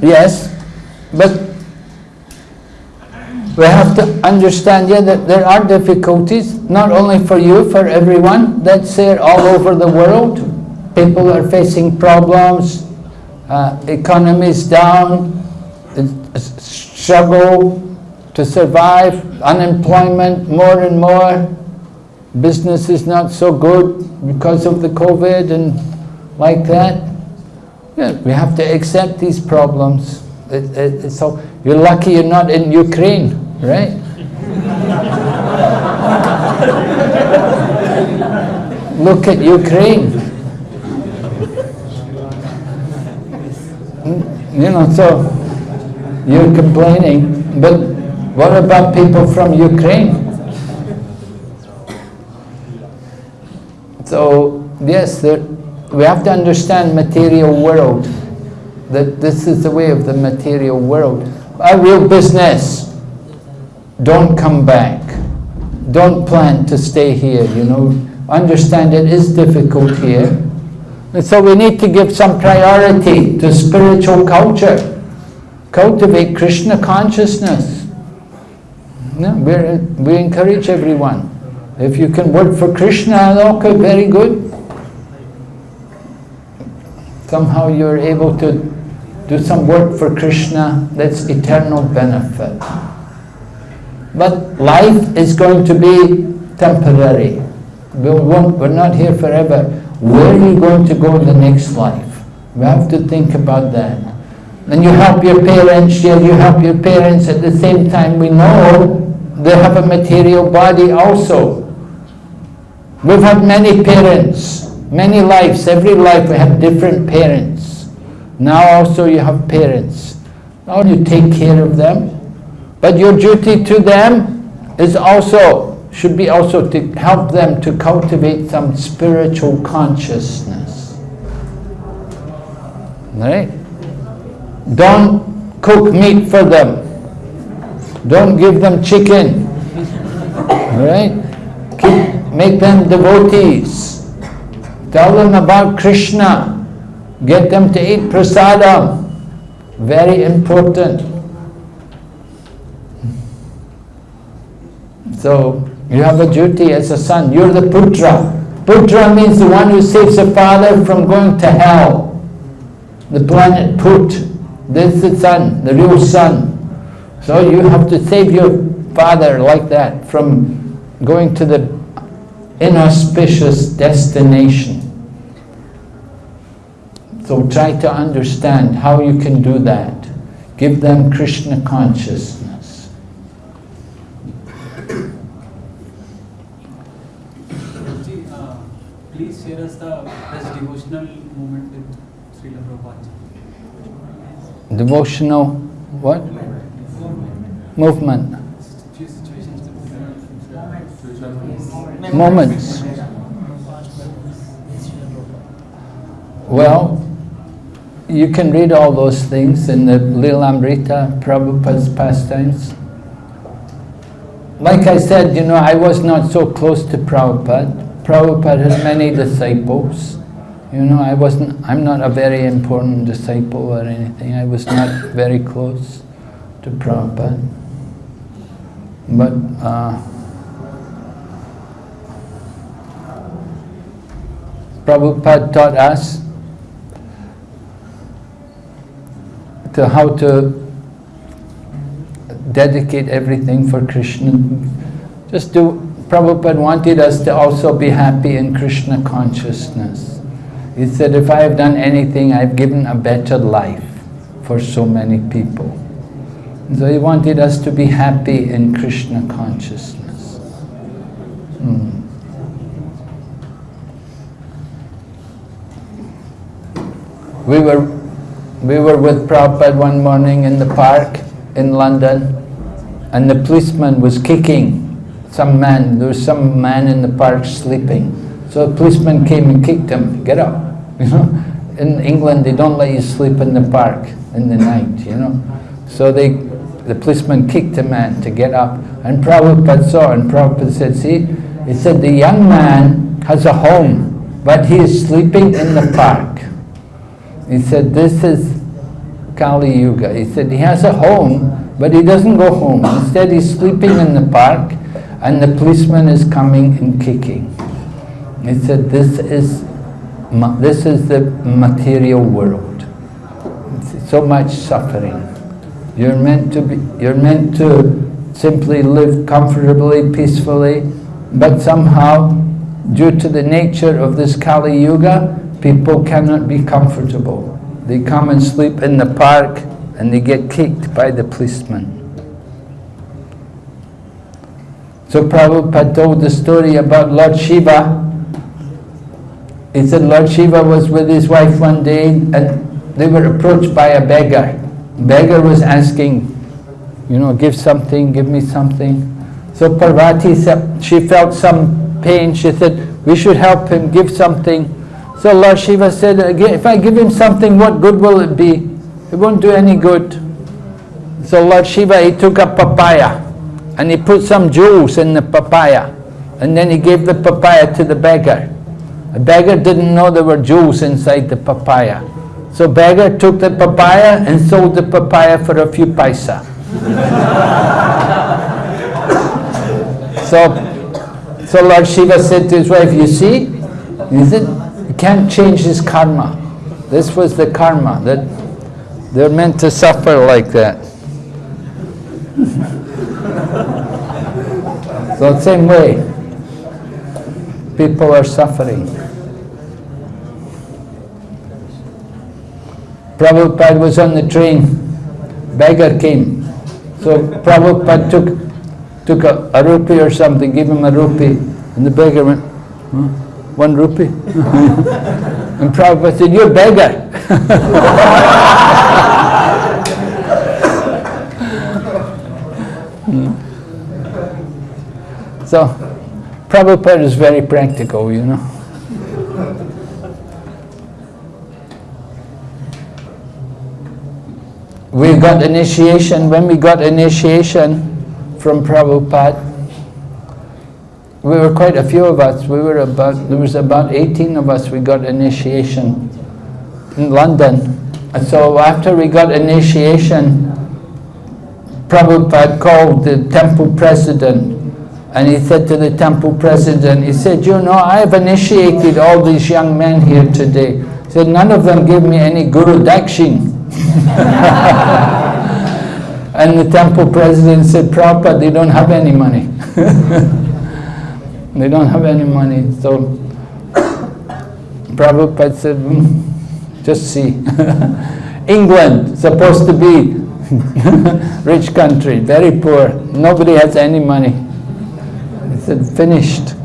Yes, but we have to understand yeah, that there are difficulties, not only for you, for everyone. That's there all over the world. People are facing problems, uh, is down, uh, struggle to survive, unemployment more and more, business is not so good because of the COVID and like that. Yeah, we have to accept these problems. It, it, it's so, you're lucky you're not in Ukraine, right? Look at Ukraine. You know, so you're complaining, but what about people from Ukraine? So, yes, there, we have to understand material world, that this is the way of the material world. Our real business, don't come back. Don't plan to stay here, you know. Understand it is difficult here. And so we need to give some priority to spiritual culture. Cultivate Krishna consciousness. We encourage everyone. If you can work for Krishna, okay, very good. Somehow you're able to do some work for Krishna, that's eternal benefit. But life is going to be temporary. We won't, we're not here forever. Where are you going to go in the next life? We have to think about that. And you help your parents, yeah, you help your parents at the same time. We know they have a material body also. We've had many parents, many lives, every life we have different parents. Now also you have parents. Now you take care of them. But your duty to them is also, should be also to help them to cultivate some spiritual consciousness. Right? Don't cook meat for them. Don't give them chicken. Right? Keep, make them devotees. Tell them about Krishna. Get them to eat prasadam. Very important. So, you have a duty as a son. You're the putra. Putra means the one who saves the father from going to hell. The planet Put. This is the son, the real son. So you have to save your father like that from going to the inauspicious destination. So try to understand how you can do that. Give them Krishna consciousness. Ji, uh, share us the best devotional moment with Srila Prabhupada. Devotional, what? Movement. Situations. Moments. Well, you can read all those things in the Lilamrita, Prabhupada's pastimes. Like I said, you know, I was not so close to Prabhupada. Prabhupada had many disciples. You know, I wasn't, I'm not a very important disciple or anything. I was not very close to Prabhupada. But uh, Prabhupada taught us to how to dedicate everything for Krishna. Just do, Prabhupada wanted us to also be happy in Krishna consciousness. He said, if I have done anything, I've given a better life for so many people. So he wanted us to be happy in Krishna consciousness. Hmm. We were, we were with Prabhupada one morning in the park in London and the policeman was kicking some man. There was some man in the park sleeping. So a policeman came and kicked him, get up. You know, in England they don't let you sleep in the park in the night, you know. So they, the policeman kicked the man to get up and Prabhupada saw and Prabhupada said, see, he said the young man has a home, but he is sleeping in the park. He said, this is Kali Yuga. He said, he has a home, but he doesn't go home. Instead, he's sleeping in the park, and the policeman is coming and kicking. He said, this is, this is the material world. So much suffering. You're meant to be, you're meant to simply live comfortably, peacefully, but somehow, due to the nature of this Kali Yuga, people cannot be comfortable. They come and sleep in the park and they get kicked by the policeman. So Prabhupada told the story about Lord Shiva. He said Lord Shiva was with his wife one day and they were approached by a beggar. Beggar was asking, you know, give something, give me something. So Parvati said, she felt some pain. She said, we should help him, give something. So Lord Shiva said, if I give him something, what good will it be? It won't do any good. So Lord Shiva, he took a papaya and he put some jewels in the papaya and then he gave the papaya to the beggar. The beggar didn't know there were jewels inside the papaya. So beggar took the papaya and sold the papaya for a few paisa. so, so Lord Shiva said to his wife, you see, he said, you can't change his karma. This was the karma, that they're meant to suffer like that. So the same way, people are suffering. Prabhupada was on the train, beggar came. So Prabhupada took, took a, a rupee or something, gave him a rupee, and the beggar went, huh? one rupee? and Prabhupada said, you're a beggar. so, Prabhupada is very practical, you know. We got initiation, when we got initiation from Prabhupada, we were quite a few of us, we were about, there was about 18 of us, we got initiation in London. And so after we got initiation, Prabhupada called the temple president and he said to the temple president, he said, you know, I have initiated all these young men here today. He said, none of them give me any Guru Dakshin. and the temple president said, Prabhupada, they don't have any money. they don't have any money. So Prabhupada said, mm, just see. England, supposed to be rich country, very poor. Nobody has any money. Said, finished.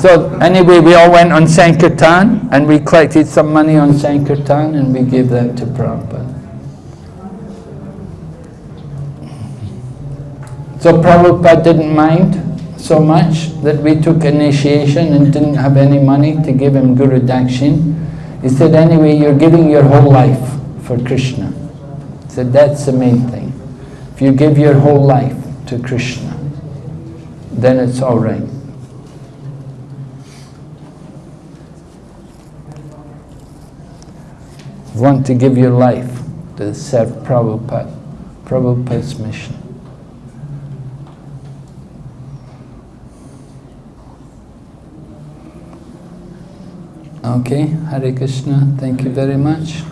So anyway, we all went on Sankirtan and we collected some money on Sankirtan and we gave that to Prabhupada. So Prabhupada didn't mind so much that we took initiation and didn't have any money to give him Guru Dakshin. He said, anyway, you're giving your whole life for Krishna. He said, that's the main thing. If you give your whole life to Krishna, then it's all right. Want to give your life to serve Prabhupada, Prabhupada's mission. Okay, Hare Krishna, thank you very much.